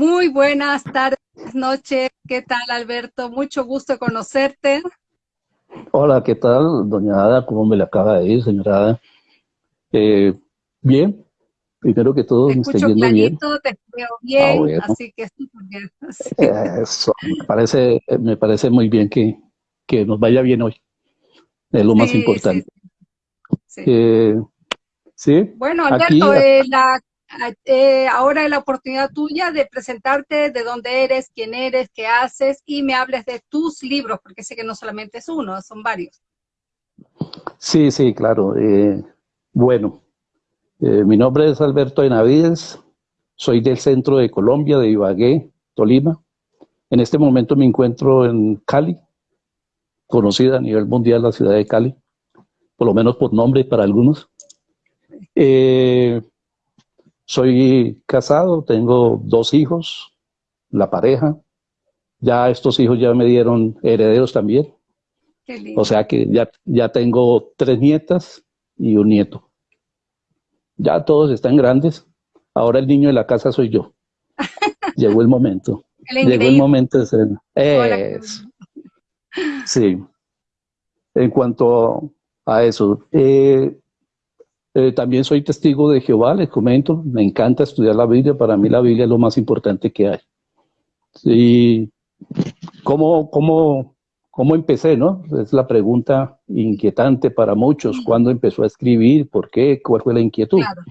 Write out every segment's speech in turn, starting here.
Muy buenas tardes, noches. ¿Qué tal, Alberto? Mucho gusto conocerte. Hola, ¿qué tal, doña Ada? ¿Cómo me le acaba de ir, señora Ada? Eh, bien, primero que todo, te me escucho yendo bien. te veo bien, Ah, bueno. así que bien. Sí. Eso, me parece, me parece muy bien que, que nos vaya bien hoy. Es lo más importante. sí, sí. Eh, Bueno, aquí, Alberto, eh, la- eh, ahora es la oportunidad tuya de presentarte de dónde eres, quién eres, qué haces y me hables de tus libros, porque sé que no solamente es uno, son varios. sí, sí, claro. eh, bueno, eh, mi nombre es Alberto Benavides, soy del centro de Colombia, de Ibagué, Tolima. En este momento me encuentro en Cali, conocida a nivel mundial la ciudad de Cali, por lo menos por nombre para algunos. Eh, soy casado, tengo dos hijos, la pareja. Ya estos hijos ya me dieron herederos también. Qué lindo. O sea que ya, ya tengo tres nietas y un nieto. Ya todos están grandes. Ahora el niño de la casa soy yo. Llegó el momento. El Llegó el momento de ser. Es- Sí. En cuanto a eso, eh, eh, también soy testigo de Jehová, les comento. Me encanta estudiar la Biblia. Para mí la Biblia es lo más importante que hay. Sí. ¿Cómo, cómo, cómo empecé, no? Es la pregunta inquietante para muchos. ¿Cuándo empezó a escribir? ¿Por qué? ¿Cuál fue la inquietud? Claro.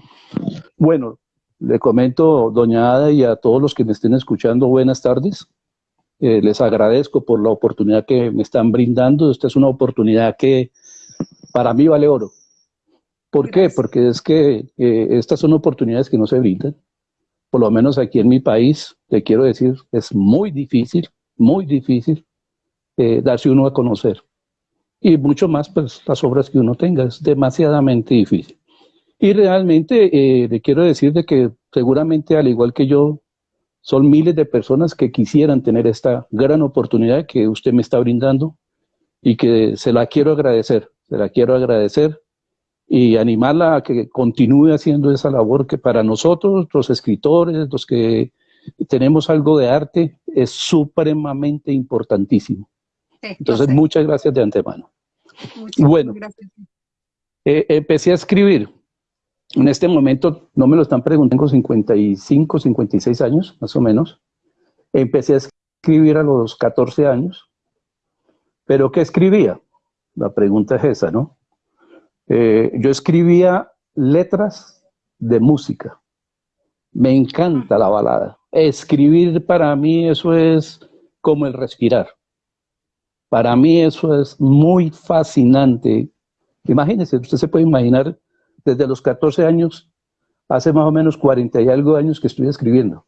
Bueno, le comento, doña Ada, y a todos los que me estén escuchando, buenas tardes. Eh, les agradezco por la oportunidad que me están brindando. Esta es una oportunidad que para mí vale oro. ¿Por qué? Porque es que eh, estas son oportunidades que no se brindan. Por lo menos aquí en mi país, te quiero decir, es muy difícil, muy difícil eh, darse uno a conocer. Y mucho más, pues, las obras que uno tenga. Es demasiadamente difícil. Y realmente eh, le quiero decir de que seguramente, al igual que yo, son miles de personas que quisieran tener esta gran oportunidad que usted me está brindando y que se la quiero agradecer, se la quiero agradecer y animarla a que continúe haciendo esa labor que para nosotros, los escritores, los que tenemos algo de arte, es supremamente importantísimo. Sí, Entonces, muchas gracias de antemano. Muchas bueno. gracias. Eh, empecé a escribir. En este momento, no me lo están preguntando, tengo 55, 56 años, más o menos. Empecé a escribir a los 14 años. ¿Pero qué escribía? La pregunta es esa, ¿no? Eh, yo escribía letras de música. Me encanta la balada. Escribir para mí eso es como el respirar. Para mí eso es muy fascinante. Imagínese, usted se puede imaginar desde los 14 años, hace más o menos 40 y algo años que estoy escribiendo.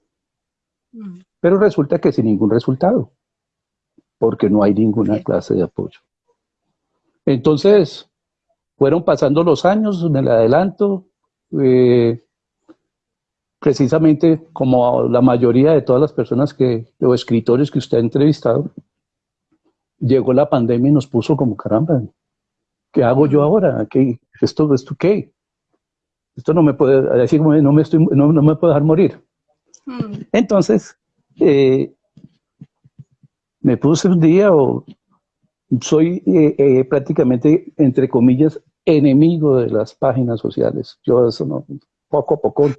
Mm. Pero resulta que sin ningún resultado, porque no hay ninguna clase de apoyo. Entonces, fueron pasando los años, me la adelanto, eh, precisamente como la mayoría de todas las personas que, o escritores que usted ha entrevistado, llegó la pandemia y nos puso como caramba, ¿qué hago yo ahora? ¿Qué, esto, ¿Esto qué? Esto no me puede, no me, estoy, no, no me puedo dejar morir. Mm. Entonces, eh, me puse un día, o soy eh, eh, prácticamente, entre comillas, enemigo de las páginas sociales. Yo eso no, poco a poco.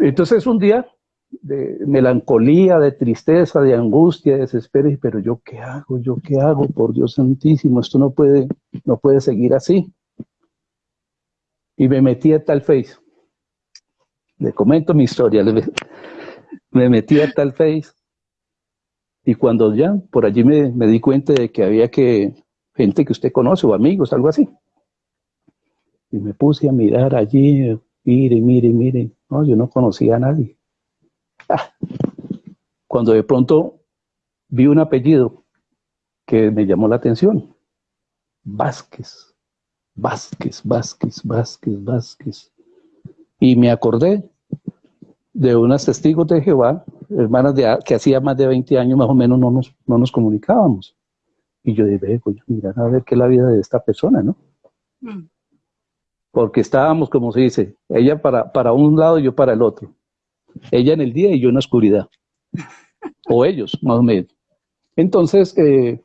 Entonces un día de melancolía, de tristeza, de angustia, de desespero, pero yo qué hago, yo qué hago, por Dios santísimo, esto no puede, no puede seguir así. Y me metí a tal face. Le comento mi historia, le- me metí a tal face. Y cuando ya por allí me di cuenta de que había que gente que usted conoce o amigos, algo así. Y me puse a mirar allí, mire, mire, mire. No, yo no conocía a nadie. Ah. Cuando de pronto vi un apellido que me llamó la atención. Vázquez, Vázquez, Vázquez, Vázquez, Vázquez. Y me acordé de unas testigos de Jehová, hermanas de, que hacía más de 20 años más o menos no nos, no nos comunicábamos. Y yo dije, voy a mirar a ver qué es la vida de esta persona, ¿no? Mm. Porque estábamos, como se dice, ella para, para un lado y yo para el otro. Ella en el día y yo en la oscuridad. O ellos, más o menos. Entonces, eh,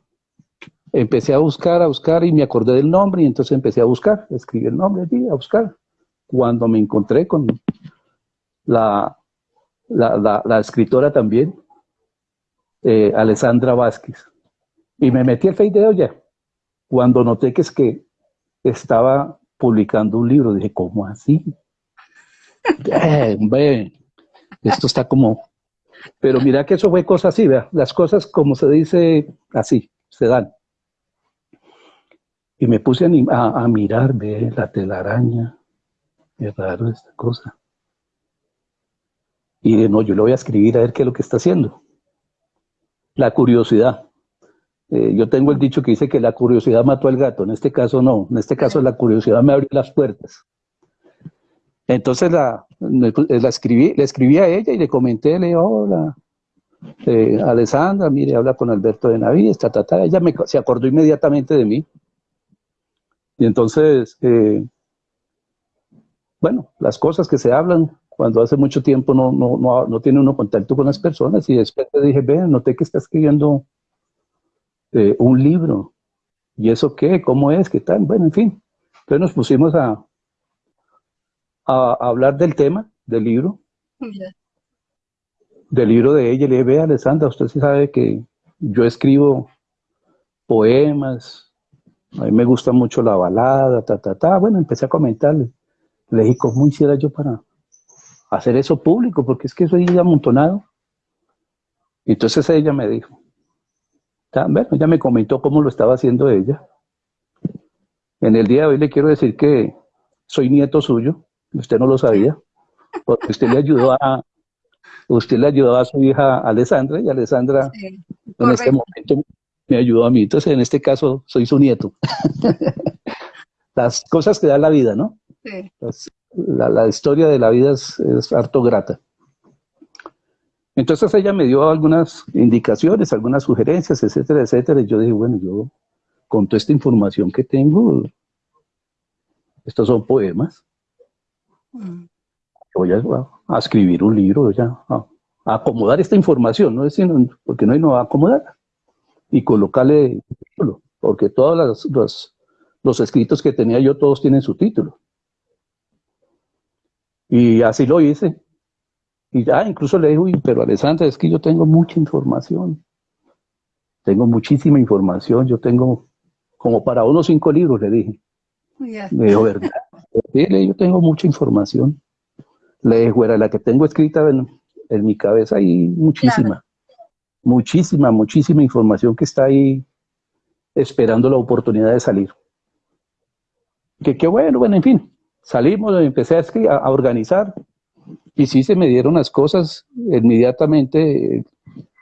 empecé a buscar, a buscar y me acordé del nombre y entonces empecé a buscar, escribí el nombre a buscar. Cuando me encontré con la, la, escritora también, eh, Alessandra Vázquez, y me metí al Face de ella. Cuando noté que es que estaba publicando un libro, dije, ¿cómo así? Eh, esto está como... Pero mira que eso fue cosa así, ¿vea? las cosas como se dice así, se dan. Y me puse a, a, mirar, ve, la telaraña. Es raro esta cosa. Y de no, yo le voy a escribir a ver qué es lo que está haciendo. La curiosidad. Eh, yo tengo el dicho que dice que la curiosidad mató al gato. En este caso no. En este caso la curiosidad me abrió las puertas. Entonces la, escribí, le escribí a ella y le comenté, le dije, hola, eh, Alessandra, mire, habla con Alberto de Navidad, ta, ta, Ella me, se acordó inmediatamente de mí. Y entonces, eh, bueno, las cosas que se hablan cuando hace mucho tiempo no, no, no, tiene uno contacto con las personas y después te dije, ve, noté que está escribiendo eh, un libro. ¿Y eso qué? ¿Cómo es? ¿Qué tal? Bueno, en fin. Entonces nos pusimos a, a, hablar del tema, del libro. Del libro de ella. Le dije, ve, Alessandra, usted sí sabe que yo escribo poemas, a mí me gusta mucho la balada, ta, ta, ta. Bueno, empecé a comentarle. Le dije, ¿cómo hiciera yo para hacer eso público? Porque es que eso soy amontonado. Entonces ella me dijo, bueno, ella me comentó cómo lo estaba haciendo ella. En el día de hoy le quiero decir que soy nieto suyo, usted no lo sabía, porque usted le ayudó a, usted le ayudó a su hija Alessandra, y Alessandra en este momento me ayudó a mí. Entonces, en este caso, soy su nieto. Las cosas que da la vida, ¿no? Sí. la, historia de la vida es, harto grata. Entonces ella me dio algunas indicaciones, algunas sugerencias, etcétera, etcétera. Y yo dije, bueno, yo con toda esta información que tengo, estos son poemas. Mm. Voy a, escribir un libro, voy a, a, acomodar esta información, no decir, porque no hay no a acomodar y colocarle título, porque todos los, los, escritos que tenía yo, todos tienen su título. Y así lo hice. Y ya incluso le dije, pero Alessandra, es que yo tengo mucha información. Tengo muchísima información. Yo tengo como para unos cinco libros, le dije. Me dijo, ¿verdad? yo tengo mucha información. Le dije, era la que tengo escrita en, mi cabeza y muchísima muchísima, muchísima información que está ahí esperando la oportunidad de salir. Que qué bueno, bueno, en fin, salimos, empecé a, a, organizar y sí se me dieron las cosas inmediatamente,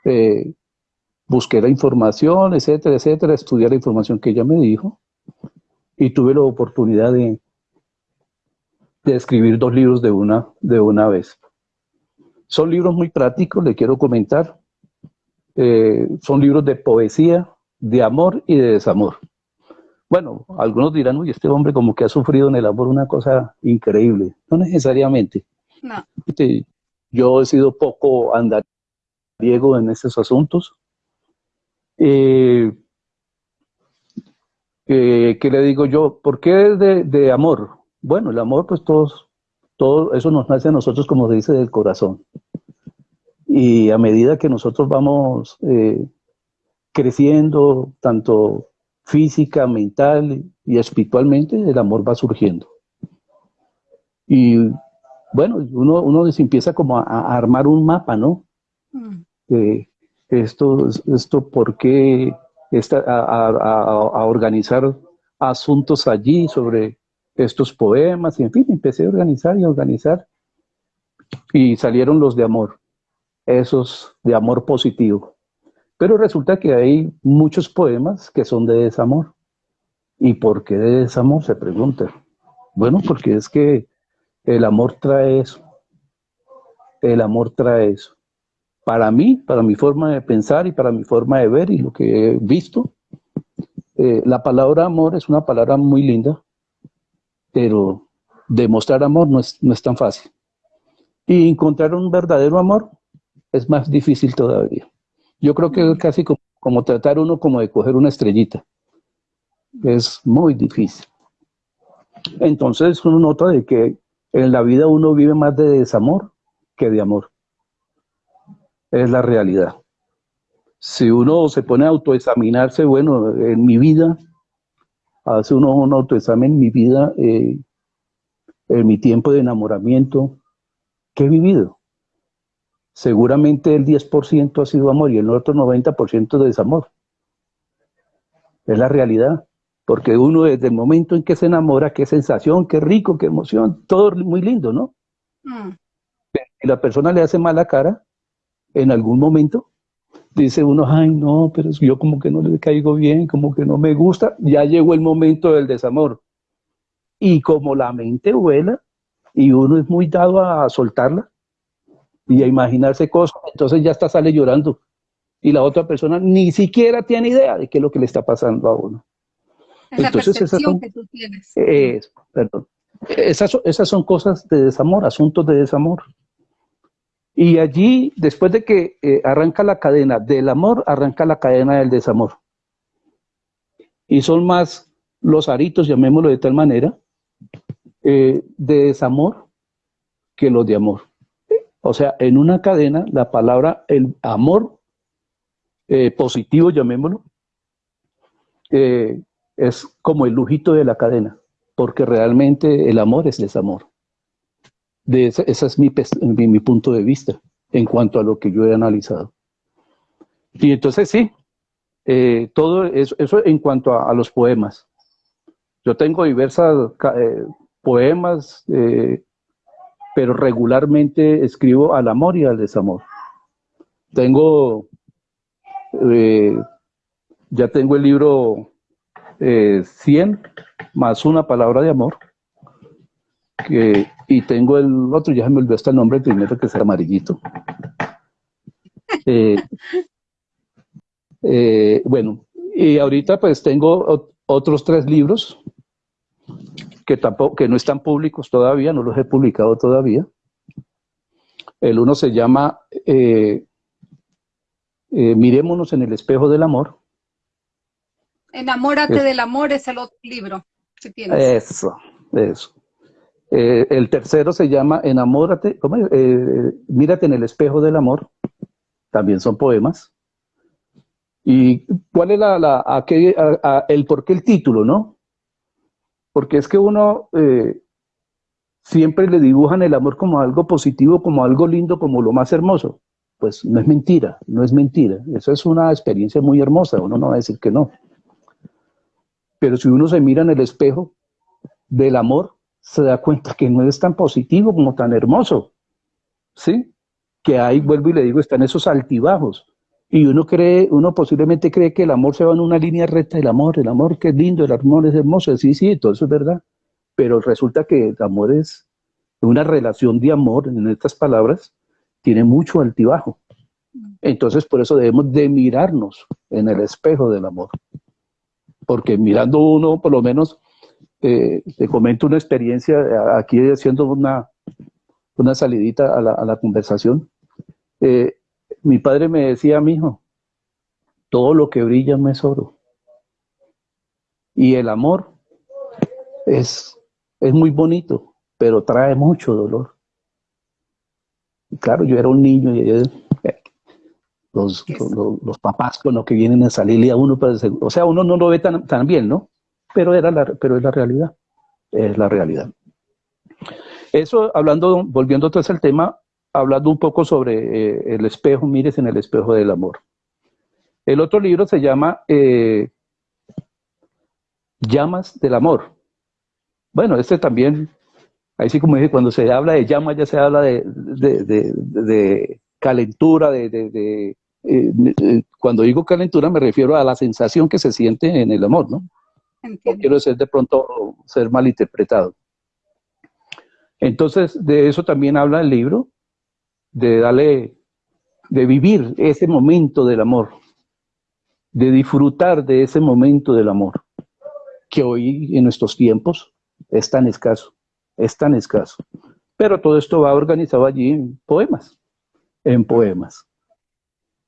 eh, busqué la información, etcétera, etcétera, estudié la información que ella me dijo y tuve la oportunidad de, escribir dos libros de una, de una vez. Son libros muy prácticos, le quiero comentar. Eh, son libros de poesía, de amor y de desamor. Bueno, algunos dirán, uy, este hombre como que ha sufrido en el amor una cosa increíble. No necesariamente. No. Este, yo he sido poco andariego en estos asuntos. Eh, eh, ¿Qué le digo yo? ¿Por qué de, de, amor? Bueno, el amor, pues todos, todo eso nos nace a nosotros, como se dice, del corazón. Y a medida que nosotros vamos eh, creciendo, tanto física, mental y espiritualmente, el amor va surgiendo. Y bueno, uno, uno se empieza como a, armar un mapa, ¿no? Mm. esto, esto, ¿por qué? a, a, organizar asuntos allí sobre estos poemas, y en fin, empecé a organizar y a organizar, y salieron los de amor esos de amor positivo. Pero resulta que hay muchos poemas que son de desamor. ¿Y por qué de desamor? Se pregunta. Bueno, porque es que el amor trae eso. El amor trae eso. Para mí, para mi forma de pensar y para mi forma de ver y lo que he visto, eh, la palabra amor es una palabra muy linda, pero demostrar amor no es, no es tan fácil. Y encontrar un verdadero amor es más difícil todavía. Yo creo que es casi como, como tratar uno como de coger una estrellita. Es muy difícil. Entonces uno nota de que en la vida uno vive más de desamor que de amor. Es la realidad. Si uno se pone a autoexaminarse, bueno, en mi vida, hace uno un autoexamen en mi vida, eh, en mi tiempo de enamoramiento, ¿qué he vivido? Seguramente el 10% ha sido amor y el otro 90% de desamor. Es la realidad. Porque uno desde el momento en que se enamora, qué sensación, qué rico, qué emoción, todo muy lindo, ¿no? Mm. Y la persona le hace mala cara en algún momento, dice uno, ay no, pero yo como que no le caigo bien, como que no me gusta, ya llegó el momento del desamor. Y como la mente vuela y uno es muy dado a soltarla y a imaginarse cosas, entonces ya está sale llorando. Y la otra persona ni siquiera tiene idea de qué es lo que le está pasando a uno. Entonces, esas son, que tú tienes. perdón. Esas, esas son cosas de desamor, asuntos de desamor. Y allí, después de que eh, arranca la cadena del amor, arranca la cadena del desamor. Y son más los aritos, llamémoslo de tal manera, eh, de desamor que los de amor. O sea, en una cadena, la palabra, el amor eh, positivo, llamémoslo, es como el lujito de la cadena, porque realmente el amor es desamor. De ese, es mi, punto de vista en cuanto a lo que yo he analizado. Y entonces sí, eh, todo eso, eso, en cuanto a, los poemas. Yo tengo diversas eh, poemas, eh, pero regularmente escribo al amor y al desamor. Tengo, ya tengo el libro 100 eh, más una palabra de amor. y tengo el otro, ya se me olvidó hasta el nombre, el primero que es amarillito. Eh, eh, bueno, y ahorita pues tengo otros tres libros que tampoco, que no están públicos todavía, no los he publicado todavía. El uno se llama Mirémonos en el espejo del amor. Enamórate del amor es el otro libro que tienes. Eso, eso. Eh, el tercero se llama Enamórate, ¿cómo eh, Mírate en el espejo del amor. También son poemas. ¿Y cuál es la, la el por qué el título, no? Porque es que uno eh, siempre le dibujan el amor como algo positivo, como algo lindo, como lo más hermoso. Pues no es mentira, no es mentira. Eso es una experiencia muy hermosa, uno no va a decir que no. Pero si uno se mira en el espejo del amor, se da cuenta que no es tan positivo como tan hermoso. ¿Sí? Que ahí, vuelvo y le digo, están esos altibajos. Y uno cree, uno posiblemente cree que el amor se va en una línea recta, el amor, el amor que es lindo, el amor es hermoso, sí, sí, todo eso es verdad. Pero resulta que el amor es una relación de amor, en estas palabras, tiene mucho altibajo. Entonces, por eso debemos de mirarnos en el espejo del amor porque mirando uno, por lo menos, eh, te comento una experiencia aquí haciendo una, una salidita a la, conversación. Eh, mi padre me decía, mi hijo, todo lo que brilla no es oro. Y el amor es, es muy bonito, pero trae mucho dolor. Y claro, yo era un niño y los, los, papás con los que vienen a salirle a uno, pues, o sea, uno no lo ve tan, tan bien, ¿no? Pero, era la, pero es la realidad, es la realidad. Eso, hablando, volviendo entonces al tema, hablando un poco sobre eh, el espejo, mires en el espejo del amor. El otro libro se llama eh, Llamas del Amor. Bueno, este también, ahí sí como dije, cuando se habla de llamas ya se habla de, de calentura, de, eh, eh, cuando digo calentura me refiero a la sensación que se siente en el amor, ¿no? No quiero ser de pronto ser malinterpretado. Entonces, de eso también habla el libro, de darle, de vivir ese momento del amor, de disfrutar de ese momento del amor, que hoy en nuestros tiempos es tan escaso, es tan escaso. Pero todo esto va organizado allí en poemas, en poemas.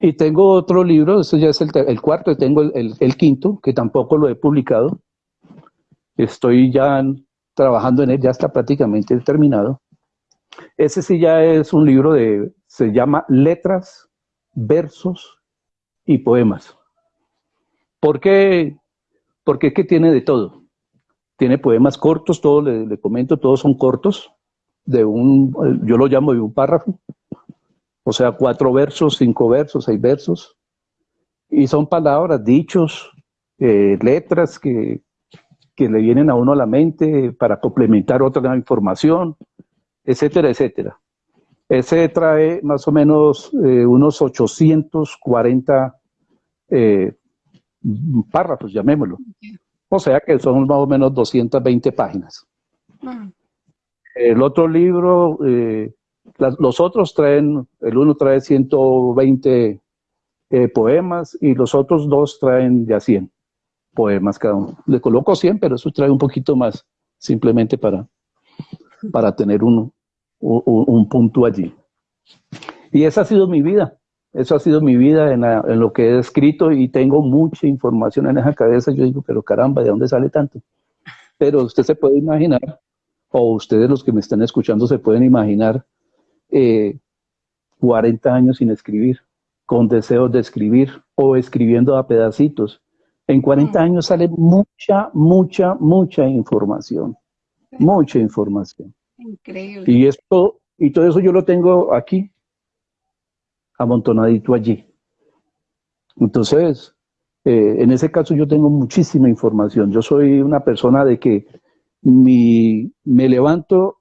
Y tengo otro libro, eso ya es el, cuarto, y tengo el, quinto, que tampoco lo he publicado. Estoy ya trabajando en él, ya está prácticamente terminado. Ese sí ya es un libro de, se llama Letras, Versos y Poemas. ¿Por qué? Porque es que tiene de todo. Tiene poemas cortos, todos le comento, todos son cortos, de un, yo lo llamo de un párrafo, o sea, cuatro versos, cinco versos, seis versos, y son palabras, dichos, eh, letras que, que le vienen a uno a la mente para complementar otra información, etcétera, etcétera. Ese trae más o menos eh, unos 840 eh, párrafos, llamémoslo. O sea que son más o menos 220 páginas. El otro libro, eh, los otros traen, el uno trae 120 eh, poemas y los otros dos traen ya 100 poemas cada uno. Le coloco 100, pero eso trae un poquito más, simplemente para, para tener un, un, punto allí. Y esa ha sido mi vida. Eso ha sido mi vida en, en, lo que he escrito y tengo mucha información en esa cabeza. Yo digo, pero caramba, ¿de dónde sale tanto? Pero usted se puede imaginar o ustedes los que me están escuchando se pueden imaginar 40 eh, años sin escribir, con deseos de escribir o escribiendo a pedacitos. En 40 mm. años sale mucha, mucha, mucha información. Mucha información. Increíble. Y esto, y todo eso yo lo tengo aquí, amontonadito allí. Entonces, eh, en ese caso yo tengo muchísima información. Yo soy una persona de que mi, me levanto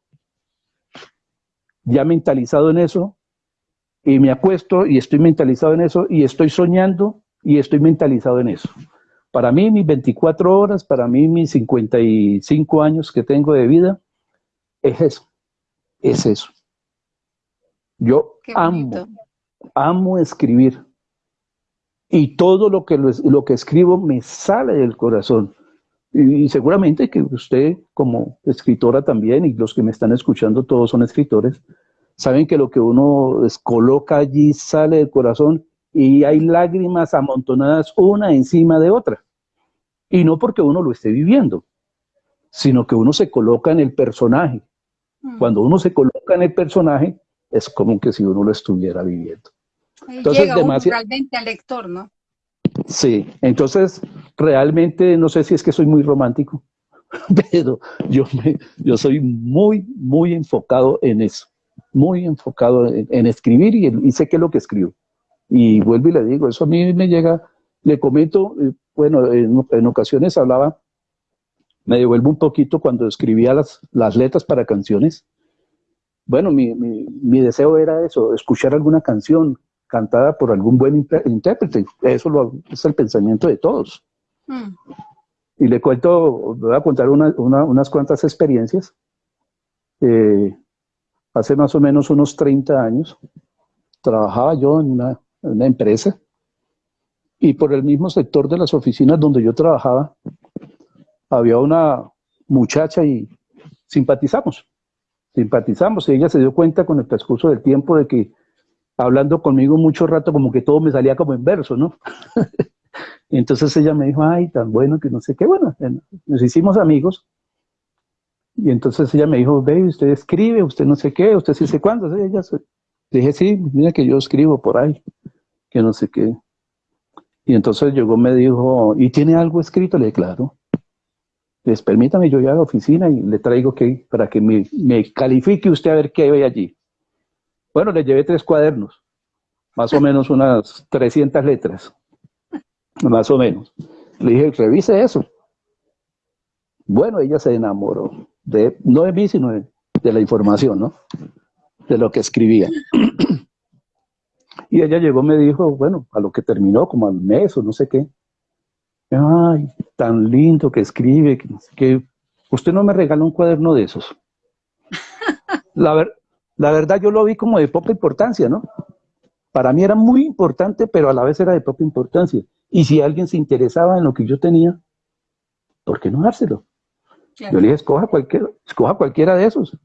ya mentalizado en eso y me acuesto y estoy mentalizado en eso y estoy soñando y estoy mentalizado en eso. Para mí mis 24 horas, para mí mis 55 años que tengo de vida, es eso, es eso. Yo amo, amo escribir y todo lo que, lo que escribo me sale del corazón. Y, seguramente que usted como escritora también, y los que me están escuchando todos son escritores, saben que lo que uno coloca allí sale del corazón y hay lágrimas amontonadas una encima de otra. Y no porque uno lo esté viviendo, sino que uno se coloca en el personaje. Mm. Cuando uno se coloca en el personaje, es como que si uno lo estuviera viviendo. Entonces, llega realmente al lector, ¿no? Sí, entonces realmente no sé si es que soy muy romántico, pero yo, yo soy muy, muy enfocado en eso, muy enfocado en, escribir y, sé qué es lo que escribo. Y vuelvo y le digo, eso a mí me llega, le comento, eh, bueno, en, ocasiones hablaba, me devuelvo un poquito cuando escribía las, las letras para canciones. Bueno, mi, mi, mi deseo era eso, escuchar alguna canción, cantada por algún buen intérprete. Eso es el pensamiento de todos. Mm. Y le cuento, voy a contar unas cuantas experiencias. Eh, hace más o menos unos 30 años, trabajaba yo en una, empresa y por el mismo sector de las oficinas donde yo trabajaba, había una muchacha y simpatizamos. Simpatizamos y ella se dio cuenta con el transcurso del tiempo de que hablando conmigo mucho rato, como que todo me salía como en verso, ¿no? entonces ella me dijo, ay, tan bueno que no sé qué, bueno, nos hicimos amigos. Y entonces ella me dijo, ve, usted escribe, usted no sé qué, usted sí sé cuándo. Ella, dije, sí, mira que yo escribo por ahí, que no sé qué. Y entonces llegó, me dijo, ¿y tiene algo escrito? Le dije, claro. Les permítame, yo ya a la oficina y le traigo que, para que me, me califique usted a ver qué ve allí. Bueno, le llevé tres cuadernos, más o menos unas 300 letras, más o menos. Le dije, revise eso. Bueno, ella se enamoró, de, no de mí, sino de, la información, ¿no? De lo que escribía. Y ella llegó, me dijo, bueno, a lo que terminó, como al mes o no sé qué. Ay, tan lindo que escribe, que, usted no me regaló un cuaderno de esos. La, la verdad yo lo vi como de poca importancia, ¿no? Para mí era muy importante, pero a la vez era de poca importancia. Y si alguien se interesaba en lo que yo tenía, ¿por qué no dárselo? Yo le dije, escoja, cualquiera, escoja cualquiera de esos.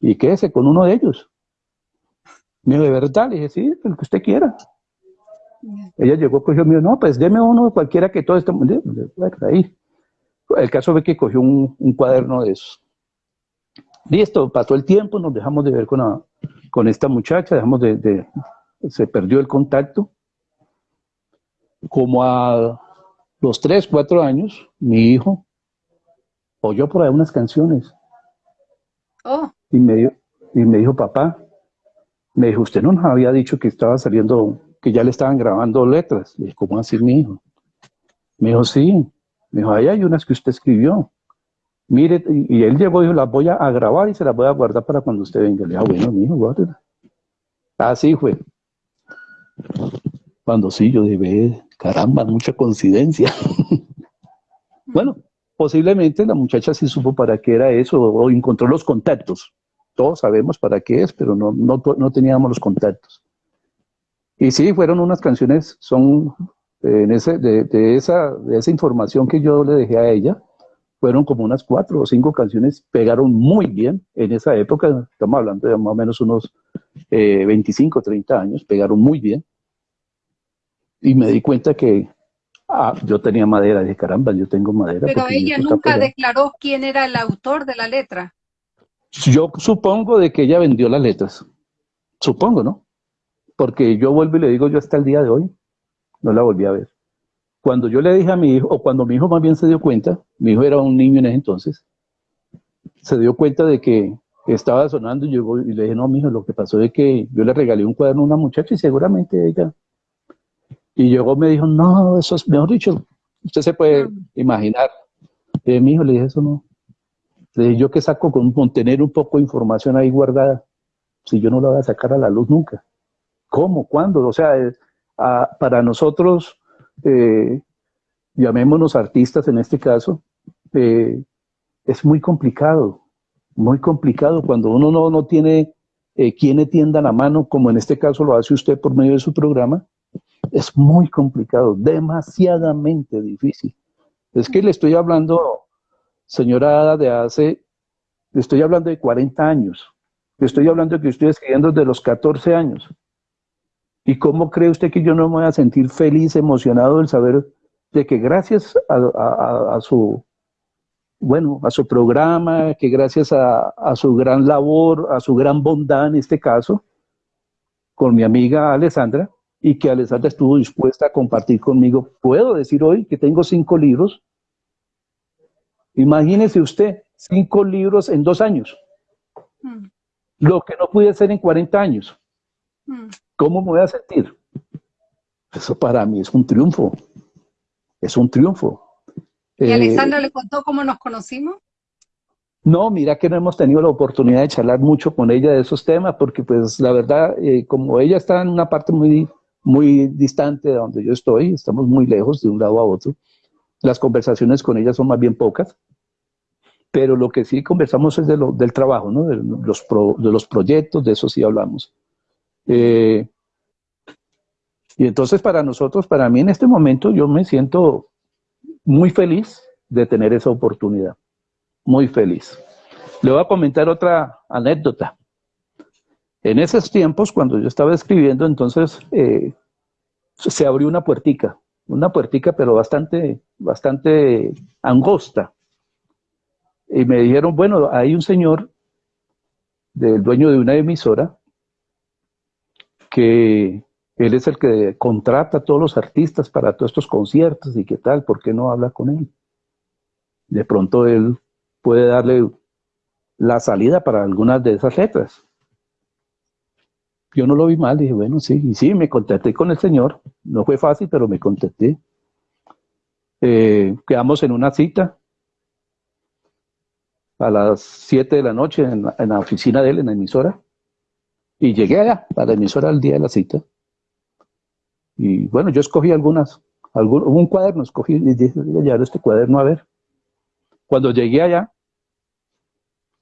y quédese con uno de ellos. Me dijo, ¿de verdad? Le dije, sí, el que usted quiera. Ella llegó, cogió, me dijo, no, pues deme uno, cualquiera que todo esté... Ahí. El caso fue que cogió un, cuaderno de esos. Listo, pasó el tiempo, nos dejamos de ver con, con esta muchacha, dejamos de, se perdió el contacto. Como a los tres, cuatro años, mi hijo oyó por ahí unas canciones. Oh. Y, me, y me dijo, papá, me dijo, usted no nos había dicho que estaba saliendo, que ya le estaban grabando letras. Le dije, ¿cómo así, mi hijo? Me dijo, sí. Me dijo, ahí hay unas que usted escribió. Mire, y, él llegó y dijo, las voy a, grabar y se las voy a guardar para cuando usted venga. Le dije, ah, bueno, mi hijo, guárdela. Así fue. Cuando sí, yo dije, caramba, mucha coincidencia. bueno, posiblemente la muchacha sí supo para qué era eso o encontró los contactos. Todos sabemos para qué es, pero no, no, teníamos los contactos. Y sí, fueron unas canciones, son eh, en ese, de, esa, de esa información que yo le dejé a ella, fueron como unas cuatro o cinco canciones, pegaron muy bien en esa época, estamos hablando de más o menos unos 25, 30 años, pegaron muy bien. Y me di cuenta que ah, yo tenía madera, dije, caramba, yo tengo madera. Pero ella nunca declaró quién era el autor de la letra. Yo supongo de que ella vendió las letras. Supongo, ¿no? Porque yo vuelvo y le digo, yo hasta el día de hoy no la volví a ver. Cuando yo le dije a mi hijo, o cuando mi hijo más bien se dio cuenta, mi hijo era un niño en ese entonces, se dio cuenta de que estaba sonando y llegó y le dije, no, mijo, lo que pasó es que yo le regalé un cuaderno a una muchacha y seguramente ella. Y llegó me dijo, no, eso es, mejor dicho, usted se puede imaginar. Mi hijo le dije, eso no. Le dije, yo que saco con, tener un poco de información ahí guardada, si yo no la voy a sacar a la luz nunca. ¿Cómo? ¿Cuándo? O sea, eh, para nosotros, eh, llamémonos artistas en este caso, eh, es muy complicado muy complicado cuando uno no, no tiene eh, quien tienda la mano, como en este caso lo hace usted por medio de su programa, es muy complicado, demasiadamente difícil. Es que le estoy hablando, señora Ada, de hace, le estoy hablando de 40 años, le estoy hablando de que estoy escribiendo desde los 14 años. ¿Y cómo cree usted que yo no me voy a sentir feliz, emocionado del saber de que gracias a su bueno, a su programa, que gracias a, su gran labor, a su gran bondad en este caso, con mi amiga Alessandra, y que Alessandra estuvo dispuesta a compartir conmigo. Puedo decir hoy que tengo cinco libros. Imagínese usted, cinco libros en dos años. Hmm. Lo que no pude hacer en 40 años. Hmm. ¿Cómo me voy a sentir? Eso para mí es un triunfo. Es un triunfo. ¿Y eh, Alessandra le contó cómo nos conocimos? No, mira que no hemos tenido la oportunidad de charlar mucho con ella de esos temas, porque pues la verdad, eh, como ella está en una parte muy, muy distante de donde yo estoy, estamos muy lejos de un lado a otro, las conversaciones con ella son más bien pocas, pero lo que sí conversamos es de lo, del trabajo, ¿no? de, los de los proyectos, de eso sí hablamos. Eh, y entonces para nosotros, para mí en este momento, yo me siento muy feliz de tener esa oportunidad. Muy feliz. Le voy a comentar otra anécdota. En esos tiempos, cuando yo estaba escribiendo, entonces eh, se abrió una puertica, una puertica pero bastante, bastante angosta. Y me dijeron, bueno, hay un señor, del dueño de una emisora, que él es el que contrata a todos los artistas para todos estos conciertos y qué tal, ¿por qué no habla con él? De pronto él puede darle la salida para algunas de esas letras. Yo no lo vi mal, dije, bueno, sí, y sí, me contacté con el señor, no fue fácil, pero me contacté. Eh, quedamos en una cita a las 7 de la noche en en la oficina de él, en la emisora, y llegué allá, a la emisora al día de la cita. Y bueno, yo escogí algunas, algún, un cuaderno, escogí y dije, llevar este cuaderno a ver. Cuando llegué allá,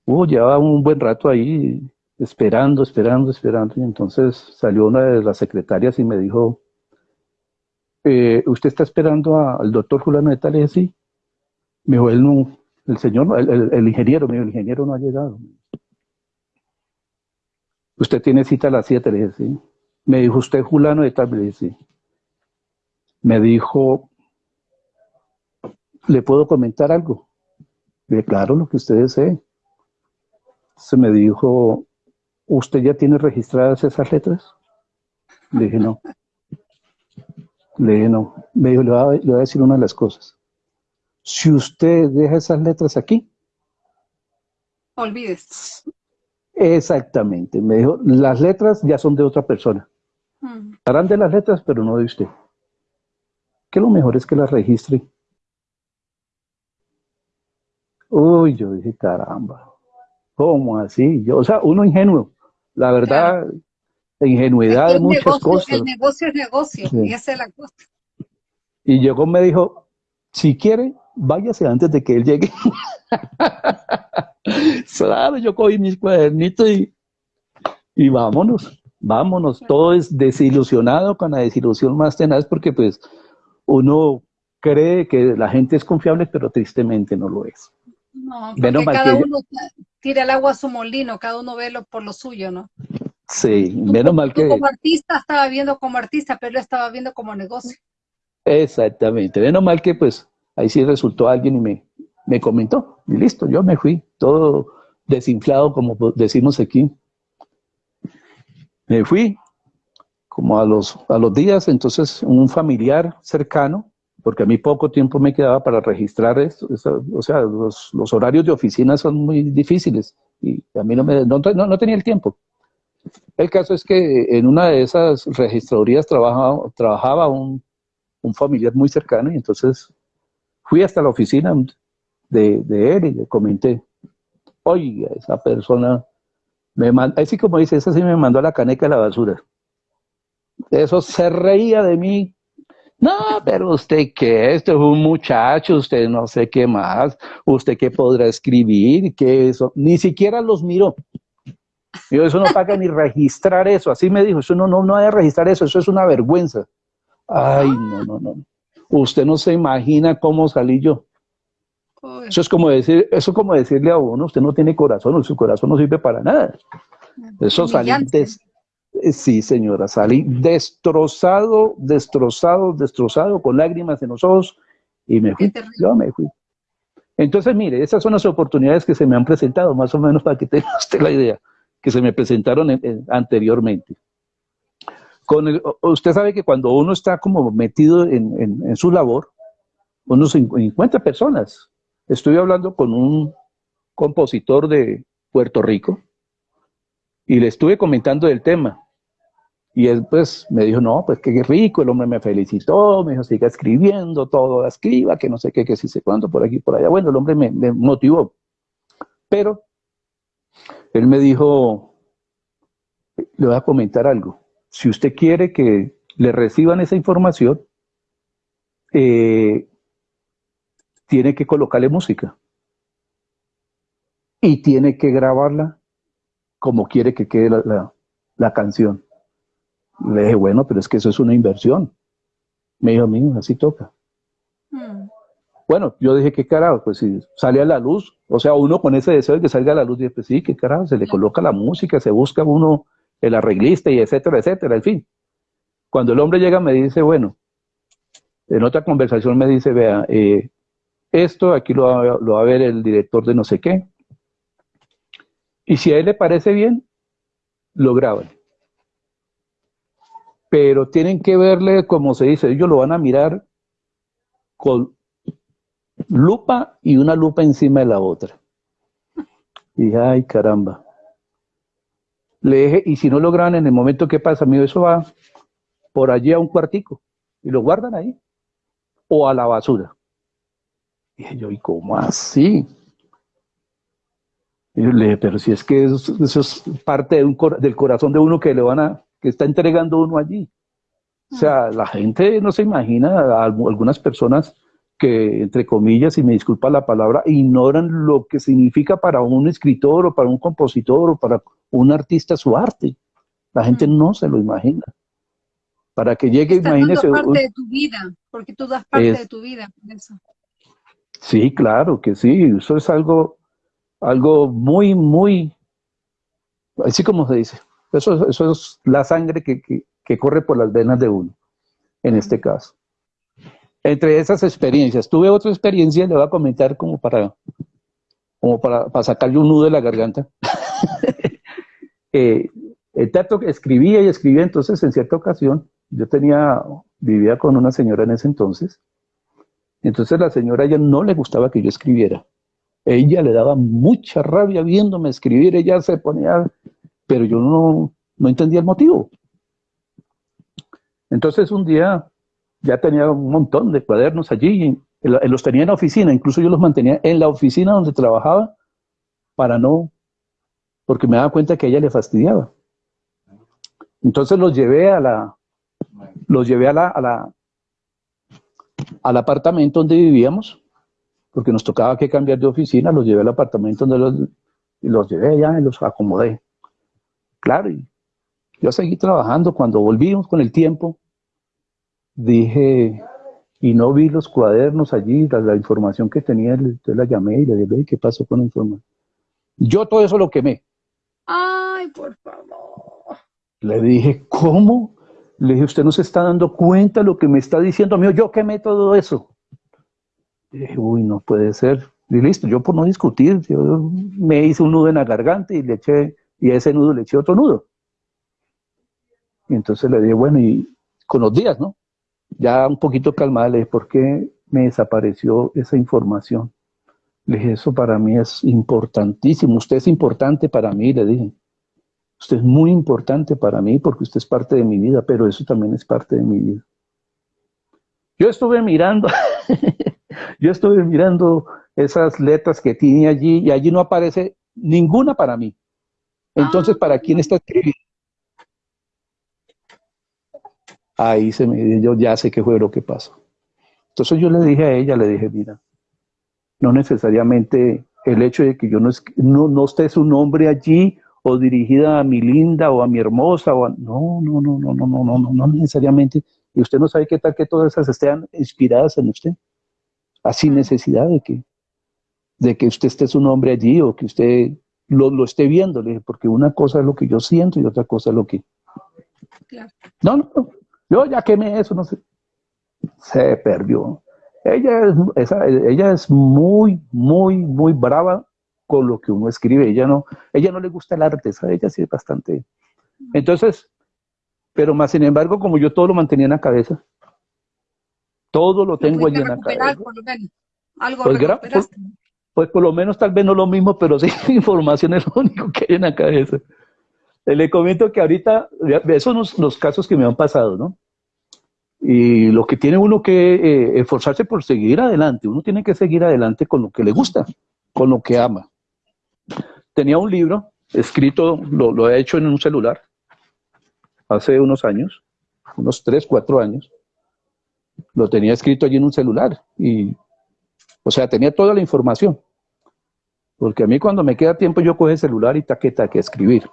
uh, llevaba un buen rato ahí esperando, esperando, esperando, y entonces salió una de las secretarias y me dijo, eh, ¿usted está esperando al doctor Julano de Le dije, sí. Me dijo, él no, el señor, el, ingeniero, me dijo, el ingeniero no ha llegado. usted tiene cita a las 7, le dije, sí. Me dijo, ¿usted Julano de tal? Le dije. Me dijo, ¿le puedo comentar algo? Le dije, claro, lo que usted desee. Se me dijo, ¿usted ya tiene registradas esas letras? Le dije, no. Le dije, no. Me dijo, le voy, a, decir una de las cosas. Si usted deja esas letras aquí. Olvides. Exactamente. Me dijo, las letras ya son de otra persona. Mm. Harán de las letras, pero no de usted. Que lo mejor es que las registre. Uy, yo dije, caramba. ¿Cómo así? Yo, o sea, uno ingenuo. La verdad, ingenuidad de muchas cosas. El negocio es negocio, y esa es la cosa. Y llegó me dijo, si quiere, váyase antes de que él llegue. claro, yo cogí mis cuadernitos y, y vámonos, vámonos. Todo es desilusionado con la desilusión más tenaz porque pues uno cree que la gente es confiable, pero tristemente no lo es. No, porque cada uno tira el agua a su molino, cada uno ve lo, por lo suyo, ¿no? Sí, menos mal que... Como artista estaba viendo como artista, pero él estaba viendo como negocio. Exactamente, menos mal que pues ahí sí resultó alguien y me, me comentó, y listo, yo me fui, todo desinflado, como decimos aquí. Me fui, como a los, a los días, entonces un familiar cercano, porque a mí poco tiempo me quedaba para registrar esto, o sea, los, horarios de oficina son muy difíciles, y a mí no, me, no, no tenía el tiempo. El caso es que en una de esas registradurías trabajaba, trabajaba un, familiar muy cercano y entonces fui hasta la oficina de, él y le comenté, oiga, esa persona, me así como dice, esa sí me mandó a la caneca de la basura. Eso se reía de mí. No, pero usted qué, esto es un muchacho, usted no sé qué más, usted qué podrá escribir, qué eso, ni siquiera los miró. Digo, eso no paga ni registrar eso. Así me dijo, eso no, no, no hay que registrar eso, eso es una vergüenza. Ay, no, no, no. Usted no se imagina cómo salí yo. Eso es como decir, eso es como decirle a uno, usted no tiene corazón, su corazón no sirve para nada. Eso salí eh, sí, señora, salí destrozado, destrozado, destrozado, con lágrimas en los ojos, y me fui. Yo me fui. Entonces, mire, esas son las oportunidades que se me han presentado, más o menos para que tenga usted la idea que se me presentaron anteriormente. Con usted sabe que cuando uno está como metido en, su labor, uno se encuentra personas. Estoy hablando con un compositor de Puerto Rico y le estuve comentando del tema. Y él pues me dijo, no, pues qué rico, el hombre me felicitó, me dijo, siga escribiendo, todo escriba, que no sé qué, que sí sé cuánto, por aquí, por allá. Bueno, el hombre me motivó. Pero él me dijo, le voy a comentar algo. Si usted quiere que le reciban esa información, eh, tiene que colocarle música. Y tiene que grabarla como quiere que quede la, canción. Le dije, bueno, pero es que eso es una inversión. Me dijo, mío, así toca. Hmm. Bueno, yo dije, ¿qué carajo? Pues si sale a la luz, o sea, uno con ese deseo de que salga a la luz, dice, pues sí, ¿qué carajo? Se le coloca la música, se busca uno el arreglista y etcétera, etcétera, en fin. Cuando el hombre llega me dice, bueno, en otra conversación me dice, vea, eh, esto aquí lo va, lo va a ver el director de no sé qué, y si a él le parece bien, lo graban. Pero tienen que verle, como se dice, ellos lo van a mirar con lupa y una lupa encima de la otra. Y ay, caramba. Le dije, y si no lo graban en el momento que pasa, amigo, eso va por allí a un cuartico y lo guardan ahí. O a la basura. Y dije yo, ¿y cómo así? Y yo le dije, pero si es que eso, es parte del corazón de uno que le van a, que está entregando uno allí. O sea, la gente no se imagina, algunas personas que, entre comillas, y me disculpa la palabra, ignoran lo que significa para un escritor o para un compositor o para un artista su arte. La gente mm. no se lo imagina. Para que llegue, Estás imagínese... parte de tu vida, porque tú das parte de tu vida. Eso. Sí, claro que sí. Eso es algo, algo muy, muy, así como se dice, Eso, eso es la sangre que, que corre por las venas de uno, en este caso. Entre esas experiencias, tuve otra experiencia, le voy a comentar como para, como para, para sacarle un nudo de la garganta. eh, el tanto escribía y escribía, entonces en cierta ocasión, yo tenía, vivía con una señora en ese entonces, entonces la señora ella no le gustaba que yo escribiera. Ella le daba mucha rabia viéndome escribir, ella se ponía, pero yo no, no entendía el motivo. Entonces un día ya tenía un montón de cuadernos allí, los tenía en la oficina, incluso yo los mantenía en la oficina donde trabajaba para no, porque me daba cuenta que a ella le fastidiaba. Entonces los llevé a la, los llevé a la, a la, al apartamento donde vivíamos, porque nos tocaba que cambiar de oficina, los llevé al apartamento donde los, los llevé allá y los acomodé. Claro, y yo seguí trabajando. Cuando volvimos con el tiempo, dije, y no vi los cuadernos allí, la, información que tenía, entonces la llamé y le dije, ¿qué pasó con la información? Yo todo eso lo quemé. Ay, por favor. Le dije, ¿cómo? Le dije, usted no se está dando cuenta de lo que me está diciendo, mío, yo quemé todo eso. Le dije, uy, no puede ser. Y listo, yo por no discutir, yo me hice un nudo en la garganta y le eché, y a ese nudo le eché otro nudo. Y entonces le dije, bueno, y con los días, ¿no? Ya un poquito calmada, le dije, ¿por qué me desapareció esa información? Le dije, eso para mí es importantísimo, usted es importante para mí, le dije. Usted es muy importante para mí porque usted es parte de mi vida, pero eso también es parte de mi vida. Yo estuve mirando, yo estuve mirando esas letras que tiene allí y allí no aparece ninguna para mí. Entonces, ¿para quién está escribiendo? ahí se me yo ya sé qué fue lo que pasó. Entonces yo le dije a ella, le dije, mira, no necesariamente el hecho de que yo no, no, no esté su nombre allí o dirigida a mi linda o a mi hermosa o no, no, no, no, no, no, no, no, no necesariamente. Y usted no sabe qué tal que todas esas estén inspiradas en usted. Así necesidad de que, de que usted esté su nombre allí o que usted lo, lo esté viendo, porque una cosa es lo que yo siento y otra cosa es lo que... Claro. No, no, no, yo ya quemé eso, no sé. Se perdió. Ella es, ella es muy, muy, muy brava con lo que uno escribe. Ella no, ella no le gusta el arte, ¿sabe? ella sí es bastante. Entonces, pero más sin embargo, como yo todo lo mantenía en la cabeza, todo lo tengo allí en la cabeza. Algo pues, pues, por lo menos tal vez no lo mismo, pero sí información es lo único que hay en la cabeza. Le comento que ahorita, esos son los, casos que me han pasado, ¿no? Y lo que tiene uno que eh, esforzarse por seguir adelante, uno tiene que seguir adelante con lo que le gusta, con lo que ama. Tenía un libro escrito, lo, lo he hecho en un celular, hace unos años, unos 3, 4 años, lo tenía escrito allí en un celular y, o sea, tenía toda la información. Porque a mí cuando me queda tiempo yo coge el celular y taqueta que escribir.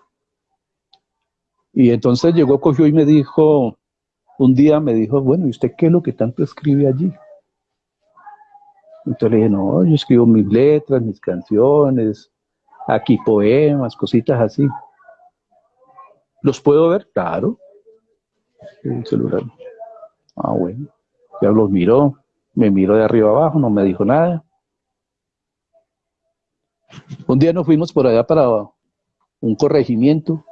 Y entonces llegó, cogió y me dijo, un día me dijo, bueno, ¿y usted qué es lo que tanto escribe allí? Entonces le dije, no, yo escribo mis letras, mis canciones, aquí poemas, cositas así. ¿Los puedo ver? Claro. El celular. Ah, bueno. Ya los miró, me miró de arriba abajo, no me dijo nada. Un día nos fuimos por allá para un corregimiento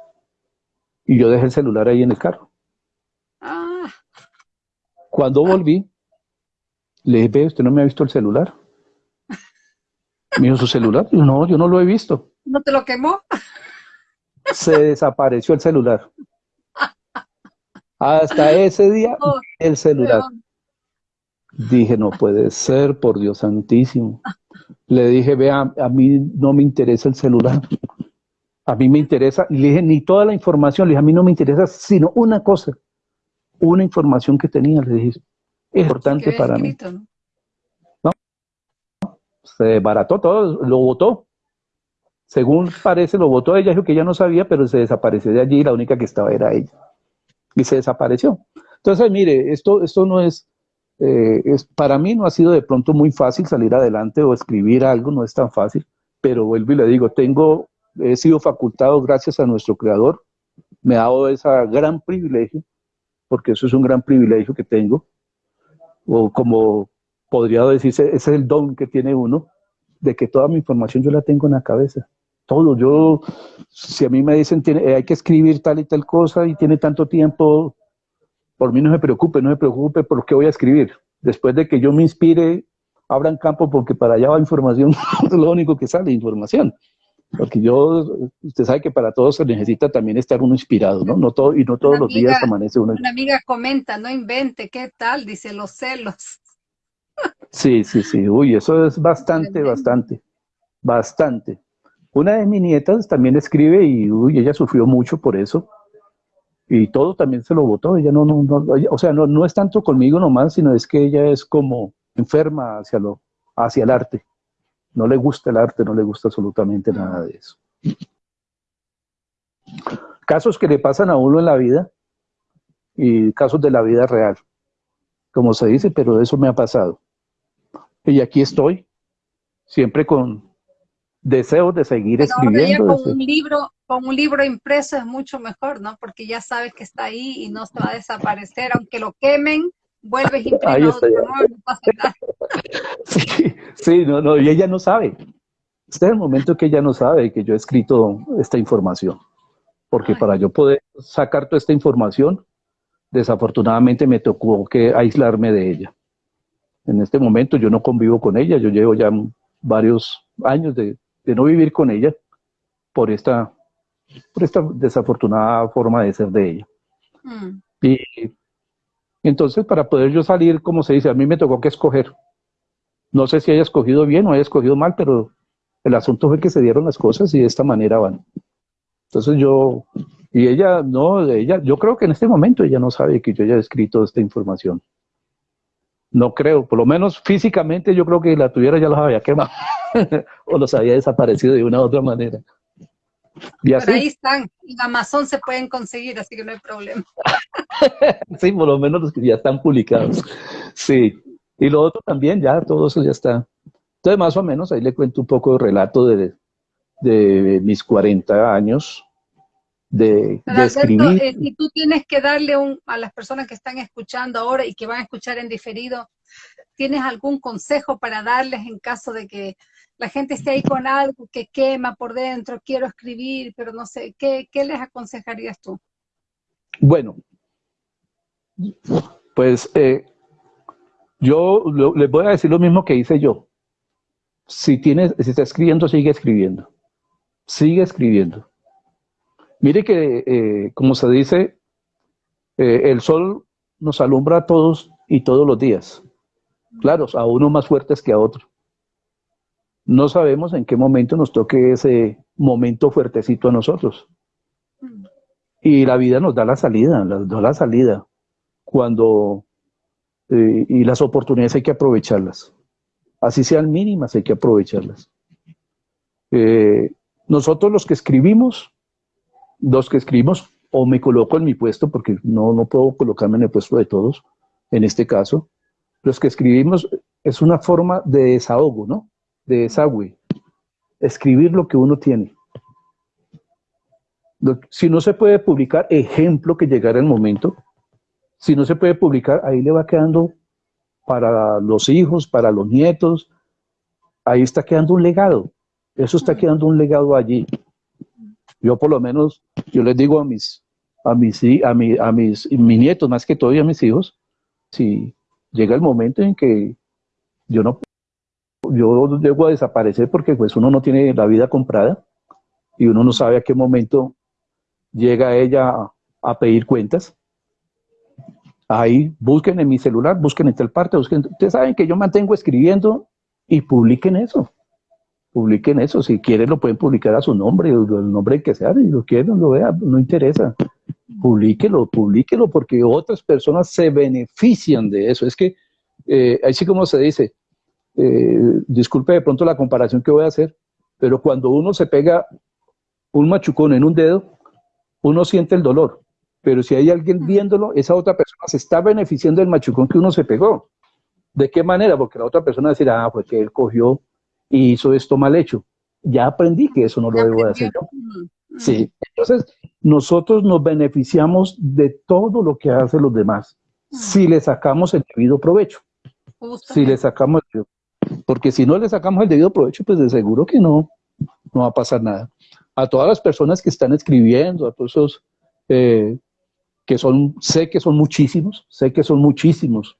y yo dejé el celular ahí en el carro. Ah. Cuando volví, le dije, ve, ¿usted no me ha visto el celular? Me dijo, ¿su celular? no, yo no lo he visto. ¿No te lo quemó? Se desapareció el celular. Hasta ese día, oh, el celular. Dije, no puede ser, por Dios santísimo. Le dije, vea, a mí no me interesa el celular a mí me interesa, y le dije, ni toda la información, le dije, a mí no me interesa, sino una cosa, una información que tenía, le dije, es importante para mí. ¿no? Se barató todo, lo votó. Según parece, lo votó ella, dijo que ella no sabía, pero se desapareció de allí, la única que estaba era ella. Y se desapareció. Entonces, mire, esto, esto no es, eh, es, para mí no ha sido de pronto muy fácil salir adelante o escribir algo, no es tan fácil, pero vuelvo y le digo, tengo he sido facultado gracias a nuestro creador me ha dado ese gran privilegio, porque eso es un gran privilegio que tengo, o como podría decirse, ese es el don que tiene uno, de que toda mi información yo la tengo en la cabeza. Todo, yo, si a mí me dicen, tiene, hay que escribir tal y tal cosa y tiene tanto tiempo, por mí no se preocupe, no se preocupe por qué voy a escribir. Después de que yo me inspire, abran campo porque para allá va información, es lo único que sale, información. Porque yo, usted sabe que para todos se necesita también estar uno inspirado, ¿no? no todo, y no todos los días amanece uno. Una amiga comenta, no invente, ¿qué tal? Dice, los celos. Sí, sí, sí. Uy, eso es bastante, bastante, bastante. Una de mis nietas también escribe y uy, ella sufrió mucho por eso. Y todo también se lo votó. Ella no, no, no o sea, no, no es tanto conmigo nomás, sino es que ella es como enferma hacia, lo, hacia el arte. No le gusta el arte, no le gusta absolutamente nada de eso. Casos que le pasan a uno en la vida y casos de la vida real, como se dice, pero eso me ha pasado. Y aquí estoy, siempre con deseo de seguir escribiendo. con, un libro, con un libro impreso es mucho mejor, ¿no? Porque ya sabes que está ahí y no se va a desaparecer, aunque lo quemen, vuelves otro, no, pasa nada. Sí, sí, no, no, y ella no sabe. Este es el momento que ella no sabe que yo he escrito esta información. Porque para yo poder sacar toda esta información, desafortunadamente me tocó que aislarme de ella. En este momento yo no convivo con ella, yo llevo ya varios años de, no vivir con ella por esta, por esta desafortunada forma de ser de ella. Mm. Y entonces para poder yo salir, como se dice, a mí me tocó que escoger. No sé si haya escogido bien o haya escogido mal, pero el asunto fue que se dieron las cosas y de esta manera van. Entonces yo, y ella, no, ella, yo creo que en este momento ella no sabe que yo haya escrito esta información. No creo, por lo menos físicamente yo creo que la tuviera ya los había quemado o los había desaparecido de una u otra manera. Y así, ahí están, en Amazon se pueden conseguir, así que no hay problema. sí, por lo menos los que ya están publicados. Sí, y lo otro también, ya todo eso ya está. Entonces, más o menos, ahí le cuento un poco de relato de, de mis 40 años, de, escribir. Eh, si tú tienes que darle un, a las personas que están escuchando ahora y que van a escuchar en diferido, ¿tienes algún consejo para darles en caso de que la gente esté ahí con algo que quema por dentro, quiero escribir, pero no sé, ¿qué, les aconsejarías tú? Bueno, pues eh, yo les voy a decir lo mismo que hice yo. Si, tienes, si está escribiendo, sigue escribiendo. Sigue escribiendo Mire que, eh, como se dice, eh, el sol nos alumbra a todos y todos los días. Claro, a uno más fuertes que a otro. No sabemos en qué momento nos toque ese momento fuertecito a nosotros. Y la vida nos da la salida, nos da la salida. Cuando, eh, y las oportunidades hay que aprovecharlas. Así sean mínimas, hay que aprovecharlas. nosotros los que escribimos, los que escribimos, o me coloco en mi puesto, porque no, no puedo colocarme en el puesto de todos, en este caso, los que escribimos es una forma de desahogo, ¿no? De desagüe. Escribir lo que uno tiene. Si no se puede publicar, ejemplo que llegara el momento, si no se puede publicar, ahí le va quedando para los hijos, para los nietos, ahí está quedando un legado. Eso está quedando un legado allí. Yo por lo menos, yo les digo a mis, a mis, a, a mis, mis nietos, más que todo y a mis hijos, si llega el momento en que yo no, yo debo desaparecer porque pues uno no tiene la vida comprada y uno no sabe a qué momento llega ella a, pedir cuentas. Ahí busquen en mi celular, busquen en tal parte, busquen. Ustedes saben que yo mantengo escribiendo y publiquen eso publiquen eso, si quieren lo pueden publicar a su nombre, el nombre que sea, si lo quieren, lo vean, no interesa. Publíquelo, publíquelo, porque otras personas se benefician de eso. Es que, eh, así como se dice, eh, disculpe de pronto la comparación que voy a hacer, pero cuando uno se pega un machucón en un dedo, uno siente el dolor. Pero si hay alguien viéndolo, esa otra persona se está beneficiando del machucón que uno se pegó. ¿De qué manera? Porque la otra persona decirá, ah, pues que él cogió y hizo esto mal hecho. Ya aprendí que eso no lo debo de hacer yo. Sí, entonces nosotros nos beneficiamos de todo lo que hacen los demás, si le sacamos el debido provecho. Si le sacamos el porque si no le sacamos el debido provecho, pues de seguro que no, no va a pasar nada. A todas las personas que están escribiendo, a todos esos eh, que son, sé que son muchísimos, sé que son muchísimos,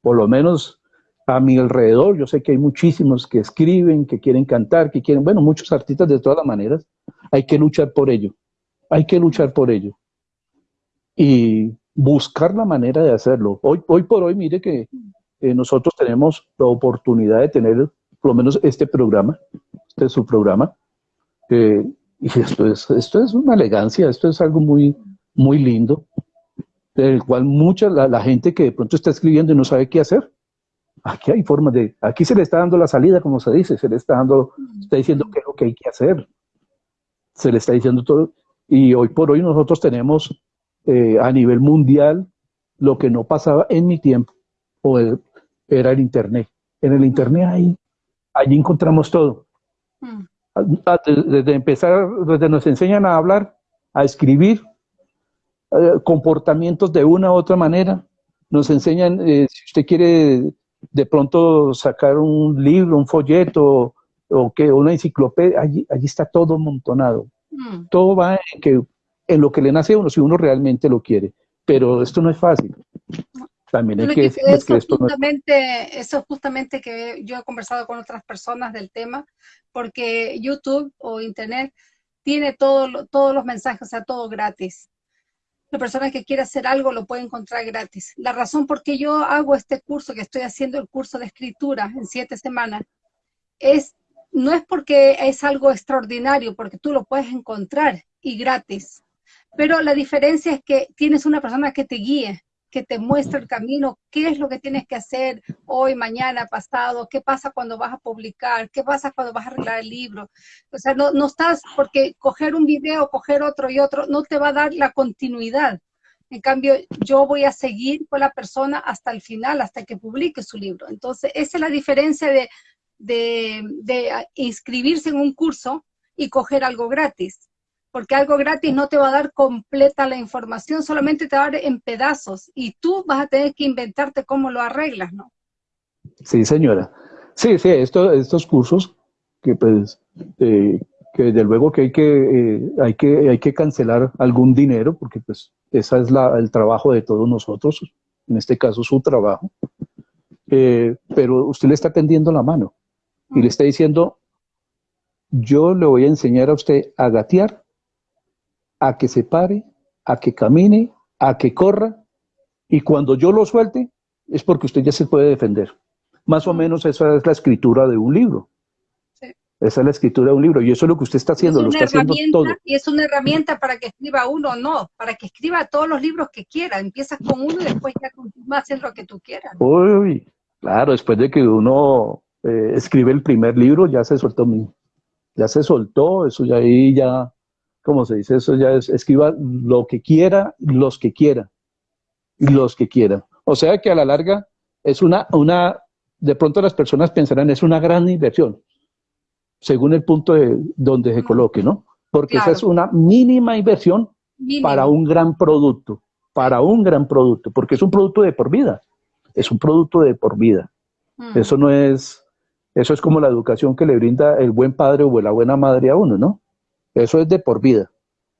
por lo menos a mi alrededor, yo sé que hay muchísimos que escriben, que quieren cantar, que quieren, bueno, muchos artistas de todas las maneras, hay que luchar por ello, hay que luchar por ello. Y buscar la manera de hacerlo. Hoy, hoy por hoy, mire que eh, nosotros tenemos la oportunidad de tener por lo menos este programa, este es su programa, eh, y esto es, esto es una elegancia, esto es algo muy, muy lindo, del cual mucha, la, gente que de pronto está escribiendo y no sabe qué hacer, aquí hay formas de, aquí se le está dando la salida, como se dice, se le está dando, está diciendo qué es lo que hay que hacer, se le está diciendo todo, y hoy por hoy nosotros tenemos eh, a nivel mundial lo que no pasaba en mi tiempo, o era el Internet. En el Internet ahí, allí encontramos todo. Mm. Desde empezar, desde nos enseñan a hablar, a escribir, eh, comportamientos de una u otra manera. Nos enseñan, eh, si usted quiere de pronto sacar un libro, un folleto o que una enciclopedia, allí, allí está todo amontonado. Mm. Todo va en, que, en lo que le nace a uno, si uno realmente lo quiere. Pero esto no es fácil. También hay que, eso, justamente, eso es justamente que yo he conversado con otras personas del tema, porque YouTube o Internet tiene todo, todos los mensajes, o sea, todo gratis. La persona que quiere hacer algo lo puede encontrar gratis. La razón por qué yo hago este curso, que estoy haciendo el curso de escritura en siete semanas, es no es porque es algo extraordinario, porque tú lo puedes encontrar y gratis. Pero la diferencia es que tienes una persona que te guíe, que te muestra el camino, qué es lo que tienes que hacer hoy, mañana, pasado, qué pasa cuando vas a publicar, qué pasa cuando vas a arreglar el libro. O sea, no, no estás, porque coger un video, coger otro y otro, no te va a dar la continuidad. En cambio, yo voy a seguir con la persona hasta el final, hasta que publique su libro. Entonces, esa es la diferencia de, de, de inscribirse en un curso y coger algo gratis porque algo gratis no te va a dar completa la información, solamente te va a dar en pedazos y tú vas a tener que inventarte cómo lo arreglas, ¿no? Sí, señora. Sí, sí, esto, estos cursos que pues, eh, que desde luego que hay que, eh, hay que hay que cancelar algún dinero, porque pues ese es la, el trabajo de todos nosotros, en este caso su trabajo, eh, pero usted le está tendiendo la mano y le está diciendo, yo le voy a enseñar a usted a gatear a que se pare, a que camine, a que corra, y cuando yo lo suelte, es porque usted ya se puede defender. Más o menos esa es la escritura de un libro. Esa es la escritura de un libro, y eso es lo que usted está haciendo, lo está haciendo todo. Y es una herramienta para que escriba uno, no, para que escriba todos los libros que quiera. Empiezas con uno y después ya continúas haciendo lo que tú quieras. Uy, claro, después de que uno eh, escribe el primer libro, ya se soltó, ya se soltó, eso ya ahí ya como se dice, eso ya es, escriba lo que quiera, los que quiera, los que quiera. O sea que a la larga es una, una, de pronto las personas pensarán, es una gran inversión, según el punto de donde se coloque, ¿no? Porque esa es una mínima inversión para un gran producto, para un gran producto, porque es un producto de por vida, es un producto de por vida. Mm. Eso no es, eso es como la educación que le brinda el buen padre o la buena madre a uno, ¿no? Eso es de por vida.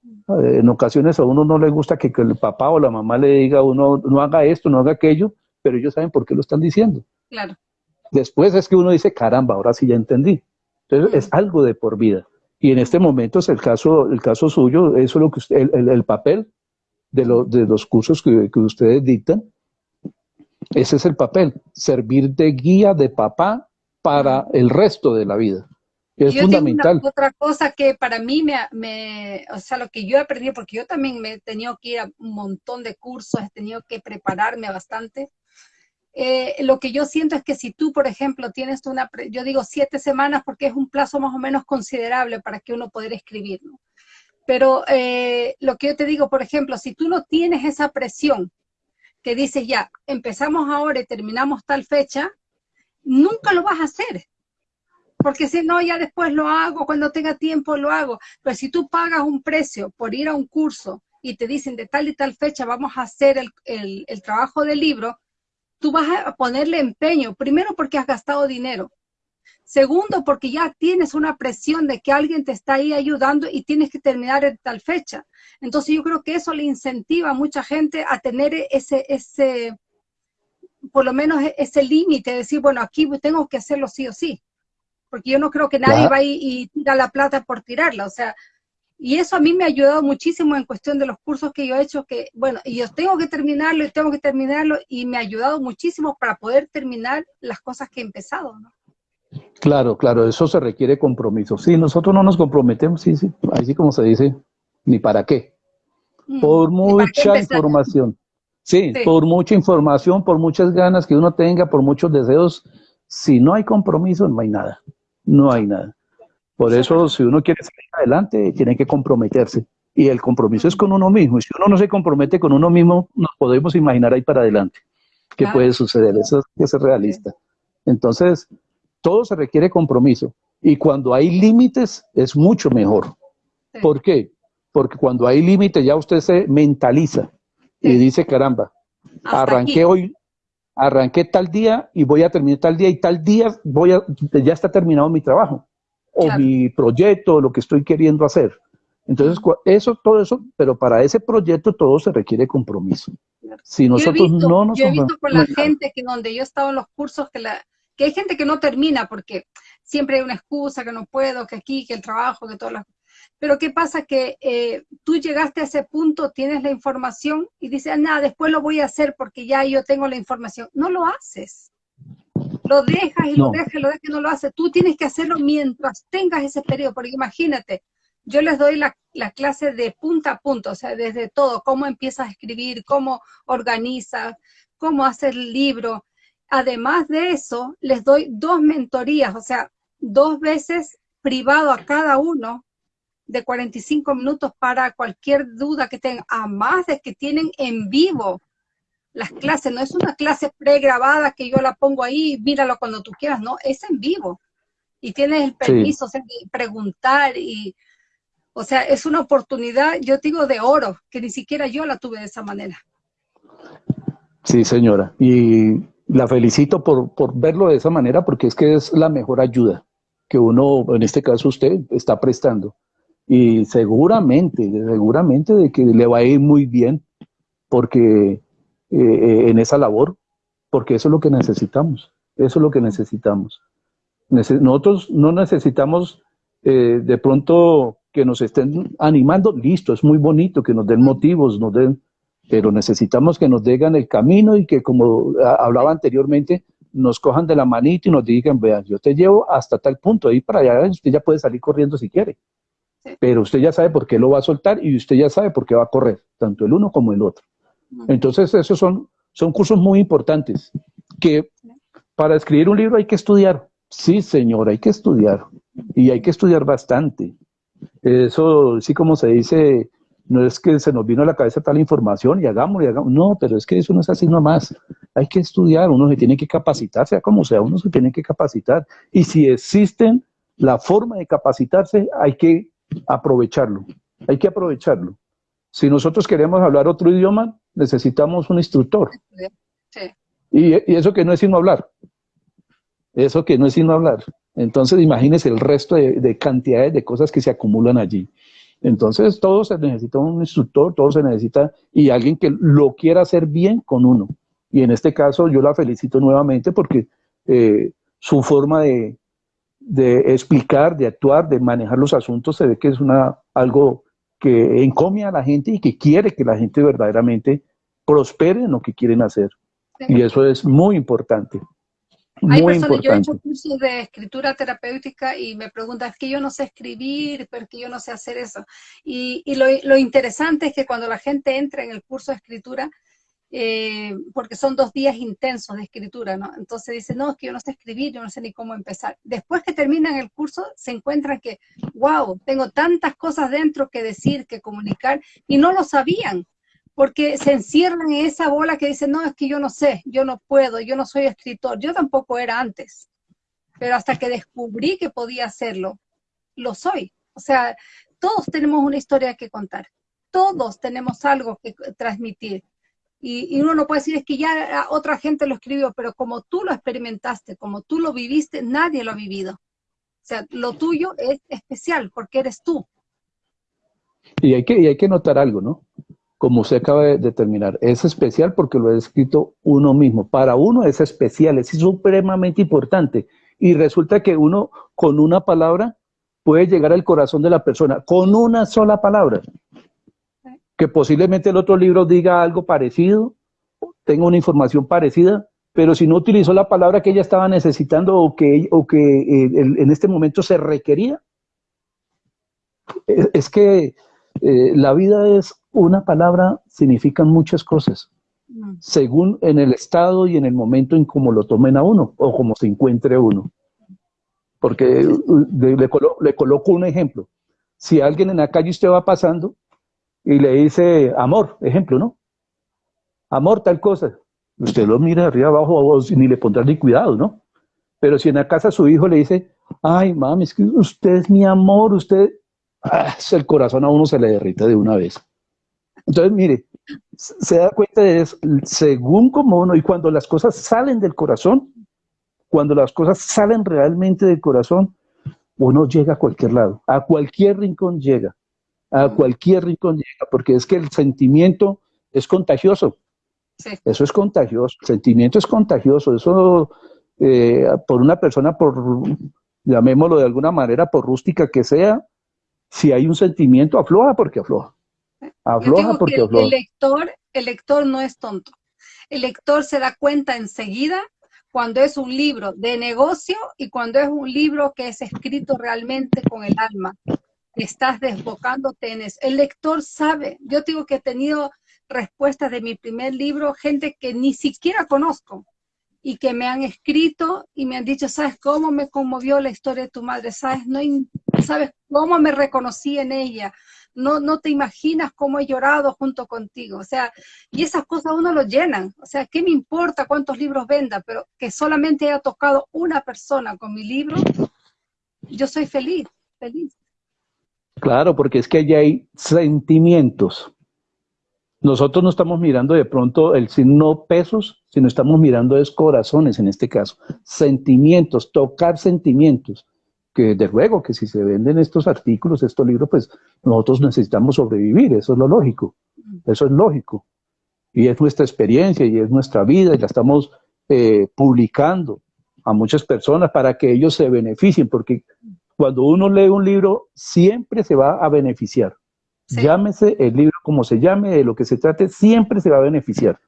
Eh, en ocasiones a uno no le gusta que, el papá o la mamá le diga a uno, no haga esto, no haga aquello, pero ellos saben por qué lo están diciendo. Claro. Después es que uno dice, caramba, ahora sí ya entendí. Entonces es algo de por vida. Y en este momento es el caso, el caso suyo, eso es lo que usted, el, papel de, de, los cursos que, que ustedes dictan, ese es el papel, servir de guía de papá para el resto de la vida. Es fundamental. otra cosa que para mí me, o sea, lo que yo he aprendido, porque yo también me he tenido que ir a un montón de cursos, he tenido que prepararme bastante. Eh, lo que yo siento es que si tú, por ejemplo, tienes una, yo digo siete semanas porque es un plazo más o menos considerable para que uno pueda escribir, ¿no? Pero eh, lo que yo te digo, por ejemplo, si tú no tienes esa presión que dices ya, empezamos ahora y terminamos tal fecha, nunca lo vas a hacer porque si no, ya después lo hago, cuando tenga tiempo lo hago. Pero si tú pagas un precio por ir a un curso y te dicen de tal y tal fecha vamos a hacer el, el trabajo del libro, tú vas a ponerle empeño, primero porque has gastado dinero, Segundo, porque ya tienes una presión de que alguien te está ahí ayudando y tienes que terminar en tal fecha. Entonces yo creo que eso le incentiva a mucha gente a tener ese, ese por lo menos ese límite, de decir, bueno, aquí tengo que hacerlo sí o sí. Porque yo no creo que nadie va y, y tira la plata por tirarla. O sea, y eso a mí me ha ayudado muchísimo en cuestión de los cursos que yo he hecho, que, bueno, y yo tengo que terminarlo y tengo que terminarlo, y me ha ayudado muchísimo para poder terminar las cosas que he empezado, ¿no? Claro, claro, eso se requiere compromiso. Sí, nosotros no nos comprometemos, sí, sí, así como se dice, ni para qué. Mm, por mucha información. Sí, por mucha información, por muchas ganas que uno tenga, por muchos deseos, si no hay compromiso, no hay nada. No hay nada. Por eso, si uno quiere salir adelante, tiene que comprometerse. Y el compromiso es con uno mismo. Y si uno no se compromete con uno mismo, nos podemos imaginar ahí para adelante qué puede suceder. Eso es que ser realista. Entonces, todo se requiere compromiso. Y cuando hay límites, es mucho mejor. ¿Por qué? Porque cuando hay límites ya usted se mentaliza y dice, caramba, arranqué hoy, arranqué tal día y voy a terminar tal día y tal día voy a, ya está terminado mi trabajo o mi proyecto, lo que estoy queriendo hacer. Entonces, eso, todo eso, pero para ese proyecto todo se requiere compromiso. Si nosotros no nos Yo he visto por la gente que donde yo he estado en los cursos que la, que hay gente que no termina porque siempre hay una excusa, que no puedo, que aquí, que el trabajo, que todas las... Pero ¿qué pasa? Que eh, tú llegaste a ese punto, tienes la información y dices, ah, nada, después lo voy a hacer porque ya yo tengo la información. No lo haces. Lo dejas y lo dejas y lo dejas y no lo haces. Tú tienes que hacerlo mientras tengas ese periodo, porque imagínate, yo les doy la, la, clase de punta a punta, o sea, desde todo, cómo empiezas a escribir, cómo organizas, cómo hacer el libro, Además de eso, les doy dos mentorías, o sea, dos veces privado a cada uno de 45 minutos para cualquier duda que tengan, además de que tienen en vivo las clases, no es una clase pregrabada que yo la pongo ahí, míralo cuando tú quieras, no, es en vivo. Y tienes el permiso de preguntar y, o sea, es una oportunidad, yo digo, de oro, que ni siquiera yo la tuve de esa manera. Sí, señora. Y la felicito por, por verlo de esa manera porque es que es la mejor ayuda que uno, en este caso usted, está prestando. Y seguramente, seguramente de que le va a ir muy bien porque eh, eh, en esa labor, porque eso es lo que necesitamos, eso es lo que necesitamos. nosotros no necesitamos eh, de pronto que nos estén animando, listo, es muy bonito que nos den motivos, nos den pero necesitamos que nos digan el camino y que, como hablaba anteriormente, nos cojan de la manita y nos digan, vean, yo te llevo hasta tal punto, ahí para allá usted ya puede salir corriendo si quiere, pero usted ya sabe por qué lo va a soltar y usted ya sabe por qué va a correr, tanto el uno como el otro. Entonces, esos son, son cursos muy importantes, que para escribir un libro hay que estudiar. Sí, señor, hay que estudiar, y hay que estudiar bastante. Eso, sí como se dice, no es que se nos vino a la cabeza tal información y hagámoslo y hagamos. No, pero es que eso no es así nomás. Hay que estudiar, uno se tiene que capacitar, sea como sea, uno se tiene que capacitar. Y si existen la forma de capacitarse, hay que aprovecharlo. Hay que aprovecharlo. Si nosotros queremos hablar otro idioma, necesitamos un instructor. Y, eso que no es sino hablar. Eso que no es sino hablar. Entonces, imagínese el resto de cantidades de cosas que se acumulan allí. Entonces, todo se necesita un instructor, todo se necesita y alguien que lo quiera hacer bien con uno. Y en este caso yo la felicito nuevamente porque eh, su forma de, explicar, de actuar, de manejar los asuntos, se ve que es una, algo que encomia a la gente y que quiere que la gente verdaderamente prospere en lo que quieren hacer. Y eso es muy importante. Hay personas, yo he hecho cursos de escritura terapéutica y me preguntan, es que yo no sé escribir, pero que yo no sé hacer eso. Y, y lo, lo, interesante es que cuando la gente entra en el curso de escritura, eh, porque son dos días intensos de escritura, ¿no? Entonces dicen, no, es que yo no sé escribir, yo no sé ni cómo empezar. Después que terminan el curso, se encuentran que, wow, tengo tantas cosas dentro que decir, que comunicar, y no lo sabían porque se encierran en esa bola que dicen, no, es que yo no sé, yo no puedo, yo no soy escritor, yo tampoco era antes. pero hasta que descubrí que podía hacerlo, lo soy. O sea, todos tenemos una historia que contar, todos tenemos algo que transmitir. Y, uno no puede decir es que ya otra gente lo escribió, pero como tú lo experimentaste, como tú lo viviste, nadie lo ha vivido. O sea, lo tuyo es especial porque eres tú. Y hay que, y hay que notar algo, ¿no? Como usted acaba de determinar, es especial porque lo ha escrito uno mismo. Para uno es especial, es supremamente importante. Y resulta que uno con una palabra puede llegar al corazón de la persona, con una sola palabra que posiblemente el otro libro diga algo parecido, tenga una información parecida, pero si no utilizó la palabra que ella estaba necesitando o que, o que eh, en este momento se requería, es, que eh, la vida es una palabra, significan muchas cosas, mm. según en el estado y en el momento en cómo lo tomen a uno o como se encuentre uno. Porque le, le coloco un ejemplo. Si alguien en la calle usted va pasando y le dice amor, ejemplo, ¿no? Amor, tal cosa. Usted lo mira arriba abajo ni le pondrá ni cuidado, ¿no? Pero si en la casa su hijo le dice, ay, mami, es que usted es mi amor, usted, ah, el corazón a uno se le derrite de una vez. Entonces, mire, se da cuenta de eso, según como uno, y cuando las cosas salen del corazón, cuando las cosas salen realmente del corazón, uno llega a cualquier lado, a cualquier rincón llega a cualquier rincón llega, porque es que el sentimiento es contagioso. Eso es contagioso, el sentimiento es contagioso, eso eh, por una persona, por llamémoslo de alguna manera, por rústica que sea, si hay un sentimiento, afloja porque afloja. Afloja porque afloja. El lector, el lector no es tonto. El lector se da cuenta enseguida cuando es un libro de negocio y cuando es un libro que es escrito realmente con el alma estás desbocándote en eso. El lector sabe, yo digo que he tenido respuestas de mi primer libro, gente que ni siquiera conozco y que me han escrito y me han dicho, ¿sabes cómo me conmovió la historia de tu madre? ¿Sabes, no, ¿sabes cómo me reconocí en ella? No, no te imaginas cómo he llorado junto contigo. O sea, y esas cosas uno lo llenan. O sea, ¿qué me importa cuántos libros venda? Pero que solamente haya tocado una persona con mi libro, yo soy feliz, feliz. Claro, porque es que allí hay sentimientos. Nosotros no estamos mirando de pronto el signo pesos, sino estamos mirando es corazones en este caso. Sentimientos, tocar sentimientos. Que de luego que si se venden estos artículos, estos libros, pues nosotros necesitamos sobrevivir, eso es lo lógico. Eso es lógico. Y es nuestra experiencia y es nuestra vida y la estamos eh, publicando a muchas personas para que ellos se beneficien, porque cuando uno lee un libro, siempre se va a beneficiar. Llámese el libro como se llame, de lo que se trate, siempre se va a beneficiar.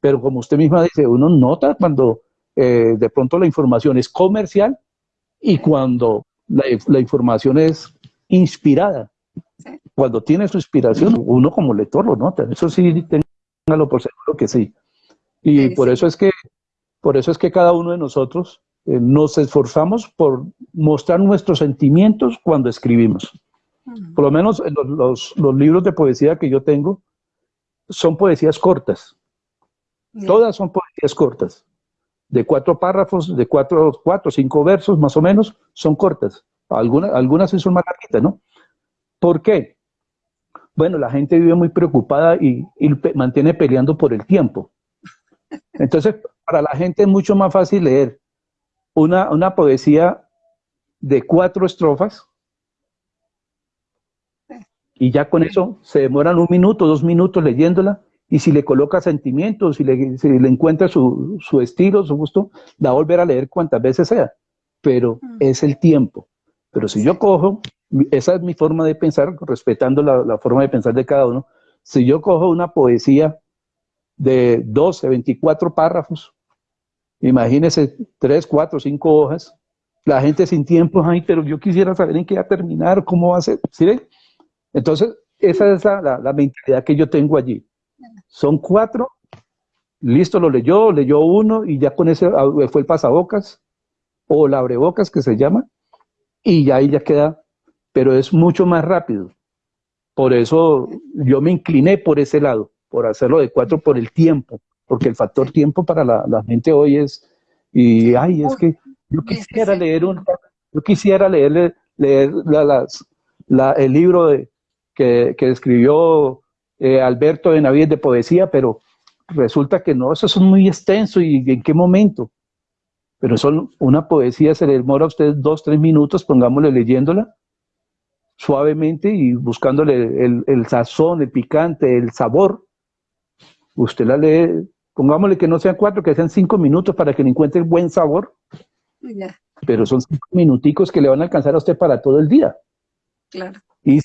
Pero como usted misma dice, uno nota cuando eh, de pronto la información es comercial y cuando la, información es inspirada. Cuando tiene su inspiración, uno como lector lo nota. Eso sí, téngalo por seguro que sí. Y por eso es que, por eso es que cada uno de nosotros eh, nos esforzamos por mostrar nuestros sentimientos cuando escribimos. Por lo menos los, libros de poesía que yo tengo son poesías cortas. Todas son poesías cortas. De cuatro párrafos, de cuatro, cuatro, cinco versos más o menos, son cortas. Algunas, algunas son más largas, ¿no? ¿Por qué? Bueno, la gente vive muy preocupada y, y mantiene peleando por el tiempo. Entonces, para la gente es mucho más fácil leer una, una poesía de cuatro estrofas. Y ya con eso se demoran un minuto, dos minutos leyéndola. Y si le coloca sentimientos, si le, si le encuentra su, su, estilo, su gusto, la volver a leer cuantas veces sea, pero es el tiempo. Pero si yo cojo, esa es mi forma de pensar, respetando la, la, forma de pensar de cada uno, si yo cojo una poesía de 12, 24 párrafos, Imagínese tres, cuatro, cinco hojas, la gente sin tiempo, ay, pero yo quisiera saber en qué va a terminar, cómo va a ser, ¿sí Entonces, esa es la, la, mentalidad que yo tengo allí. Son cuatro, listo, lo leyó, leyó uno y ya con ese ah, fue el pasabocas o la abrebocas que se llama y ya ahí ya queda, pero es mucho más rápido. Por eso yo me incliné por ese lado, por hacerlo de cuatro por el tiempo porque el factor tiempo para la, gente hoy es, y ay, es que Yo quisiera leer un, yo quisiera leerle, leer la, el libro de, que, escribió eh, Alberto de Navidad de poesía, pero resulta que no, eso es muy extenso y en qué momento. Pero son una poesía, se le demora a usted dos, tres minutos, pongámosle leyéndola suavemente y buscándole el, el sazón, el picante, el sabor. Usted la lee, pongámosle que no sean cuatro, que sean cinco minutos para que le encuentre buen sabor. Pero son cinco minuticos que le van a alcanzar a usted para todo el día. Claro. Y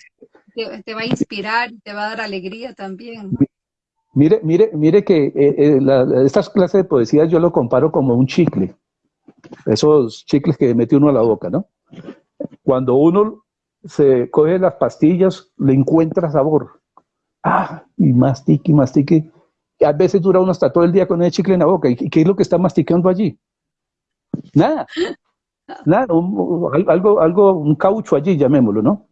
te, va a inspirar, te va a dar alegría también. Mire, mire, mire que eh, eh, estas clases de poesía yo lo comparo como un chicle. Esos chicles que mete uno a la boca, ¿no? Cuando uno se coge las pastillas, le encuentra sabor. Ah, y mastique, y mastique. A veces dura uno hasta todo el día con el chicle en la boca. ¿Y qué es lo que está masticando allí? Nada. Nada, algo, algo, un caucho allí, llamémoslo, ¿no?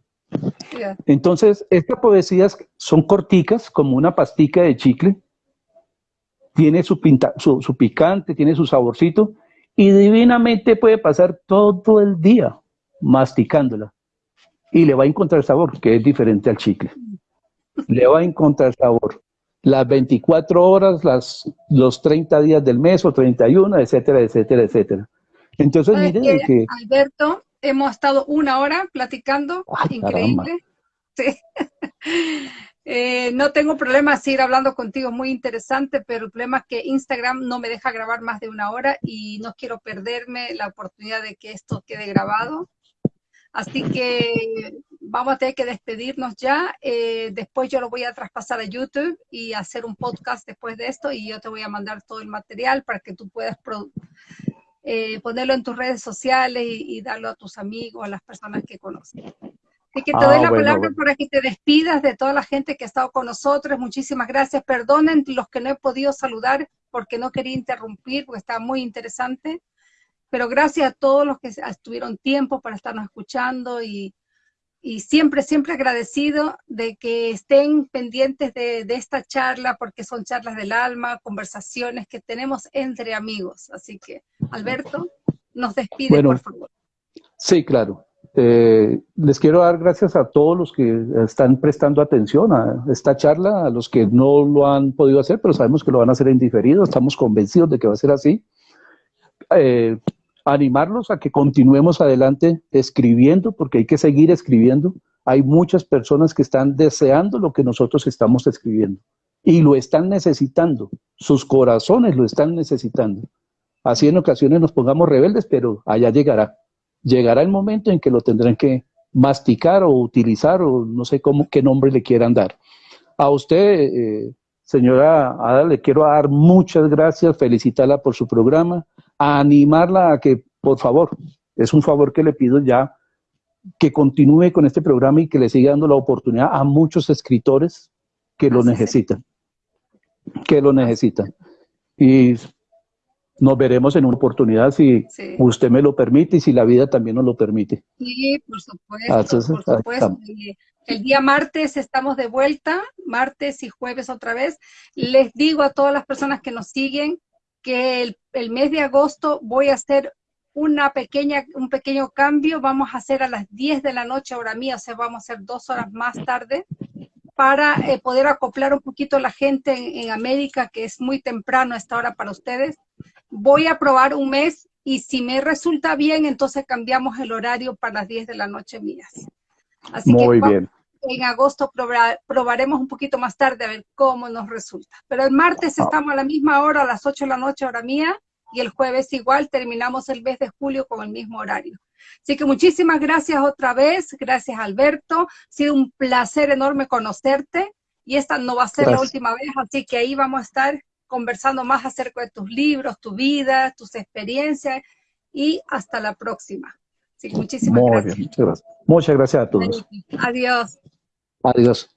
Entonces, estas poesías son corticas, como una pastica de chicle, tiene su, pinta, su, picante, tiene su saborcito, y divinamente puede pasar todo el día masticándola. Y le va a encontrar sabor, que es diferente al chicle. Le va a encontrar sabor. Las 24 horas, las, los 30 días del mes o 31, etcétera, etcétera, etcétera. Entonces, mire que... Alberto, hemos estado una hora platicando, increíble. Eh, no tengo problema seguir hablando contigo, muy interesante, pero el problema es que Instagram no me deja grabar más de una hora y no quiero perderme la oportunidad de que esto quede grabado. Así que vamos a tener que despedirnos ya. Eh, después yo lo voy a traspasar a YouTube y hacer un podcast después de esto y yo te voy a mandar todo el material para que tú puedas eh, ponerlo en tus redes sociales y, darlo a tus amigos, a las personas que conoces. Así que te doy ah, la palabra para que te despidas de toda la gente que ha estado con nosotros. Muchísimas gracias. Perdonen los que no he podido saludar porque no quería interrumpir, porque está muy interesante. Pero gracias a todos los que estuvieron tiempo para estarnos escuchando y, y siempre, siempre agradecido de que estén pendientes de, esta charla, porque son charlas del alma, conversaciones que tenemos entre amigos. Así que, Alberto, nos despide, por favor. Sí, claro. Eh, les quiero dar gracias a todos los que están prestando atención a esta charla, a los que no lo han podido hacer, pero sabemos que lo van a hacer en diferido, estamos convencidos de que va a ser así. Eh, animarlos a que continuemos adelante escribiendo, porque hay que seguir escribiendo. Hay muchas personas que están deseando lo que nosotros estamos escribiendo y lo están necesitando. Sus corazones lo están necesitando. Así en ocasiones nos pongamos rebeldes, pero allá llegará. Llegará el momento en que lo tendrán que masticar o utilizar o no sé cómo, qué nombre le quieran dar. A usted, eh, señora Ada, le quiero dar muchas gracias, felicitarla por su programa a animarla a que, por favor, es un favor que le pido ya, que continúe con este programa y que le siga dando la oportunidad a muchos escritores que lo necesitan, que lo necesitan. Y nos veremos en una oportunidad si usted me lo permite y si la vida también nos lo permite. Sí, por supuesto, por supuesto. El día martes estamos de vuelta, martes y jueves otra vez. Les digo a todas las personas que nos siguen que el, mes de agosto voy a hacer una pequeña, un pequeño cambio, vamos a hacer a las 10 de la noche hora mía, o sea, vamos a hacer dos horas más tarde, para eh, poder acoplar un poquito la gente en, en, América, que es muy temprano a esta hora para ustedes. Voy a probar un mes y si me resulta bien, entonces cambiamos el horario para las 10 de la noche mías. Así muy bien en agosto probaremos un poquito más tarde a ver cómo nos resulta. Pero el martes ah. estamos a la misma hora, a las 8 de la noche, hora mía, y el jueves igual terminamos el mes de julio con el mismo horario. Así que muchísimas gracias otra vez, gracias Alberto, ha sido un placer enorme conocerte y esta no va a ser la última vez, así que ahí vamos a estar conversando más acerca de tus libros, tu vida, tus experiencias y hasta la próxima. Así que muchísimas gracias. muchas gracias. Muchas gracias a todos. Adiós. Adiós.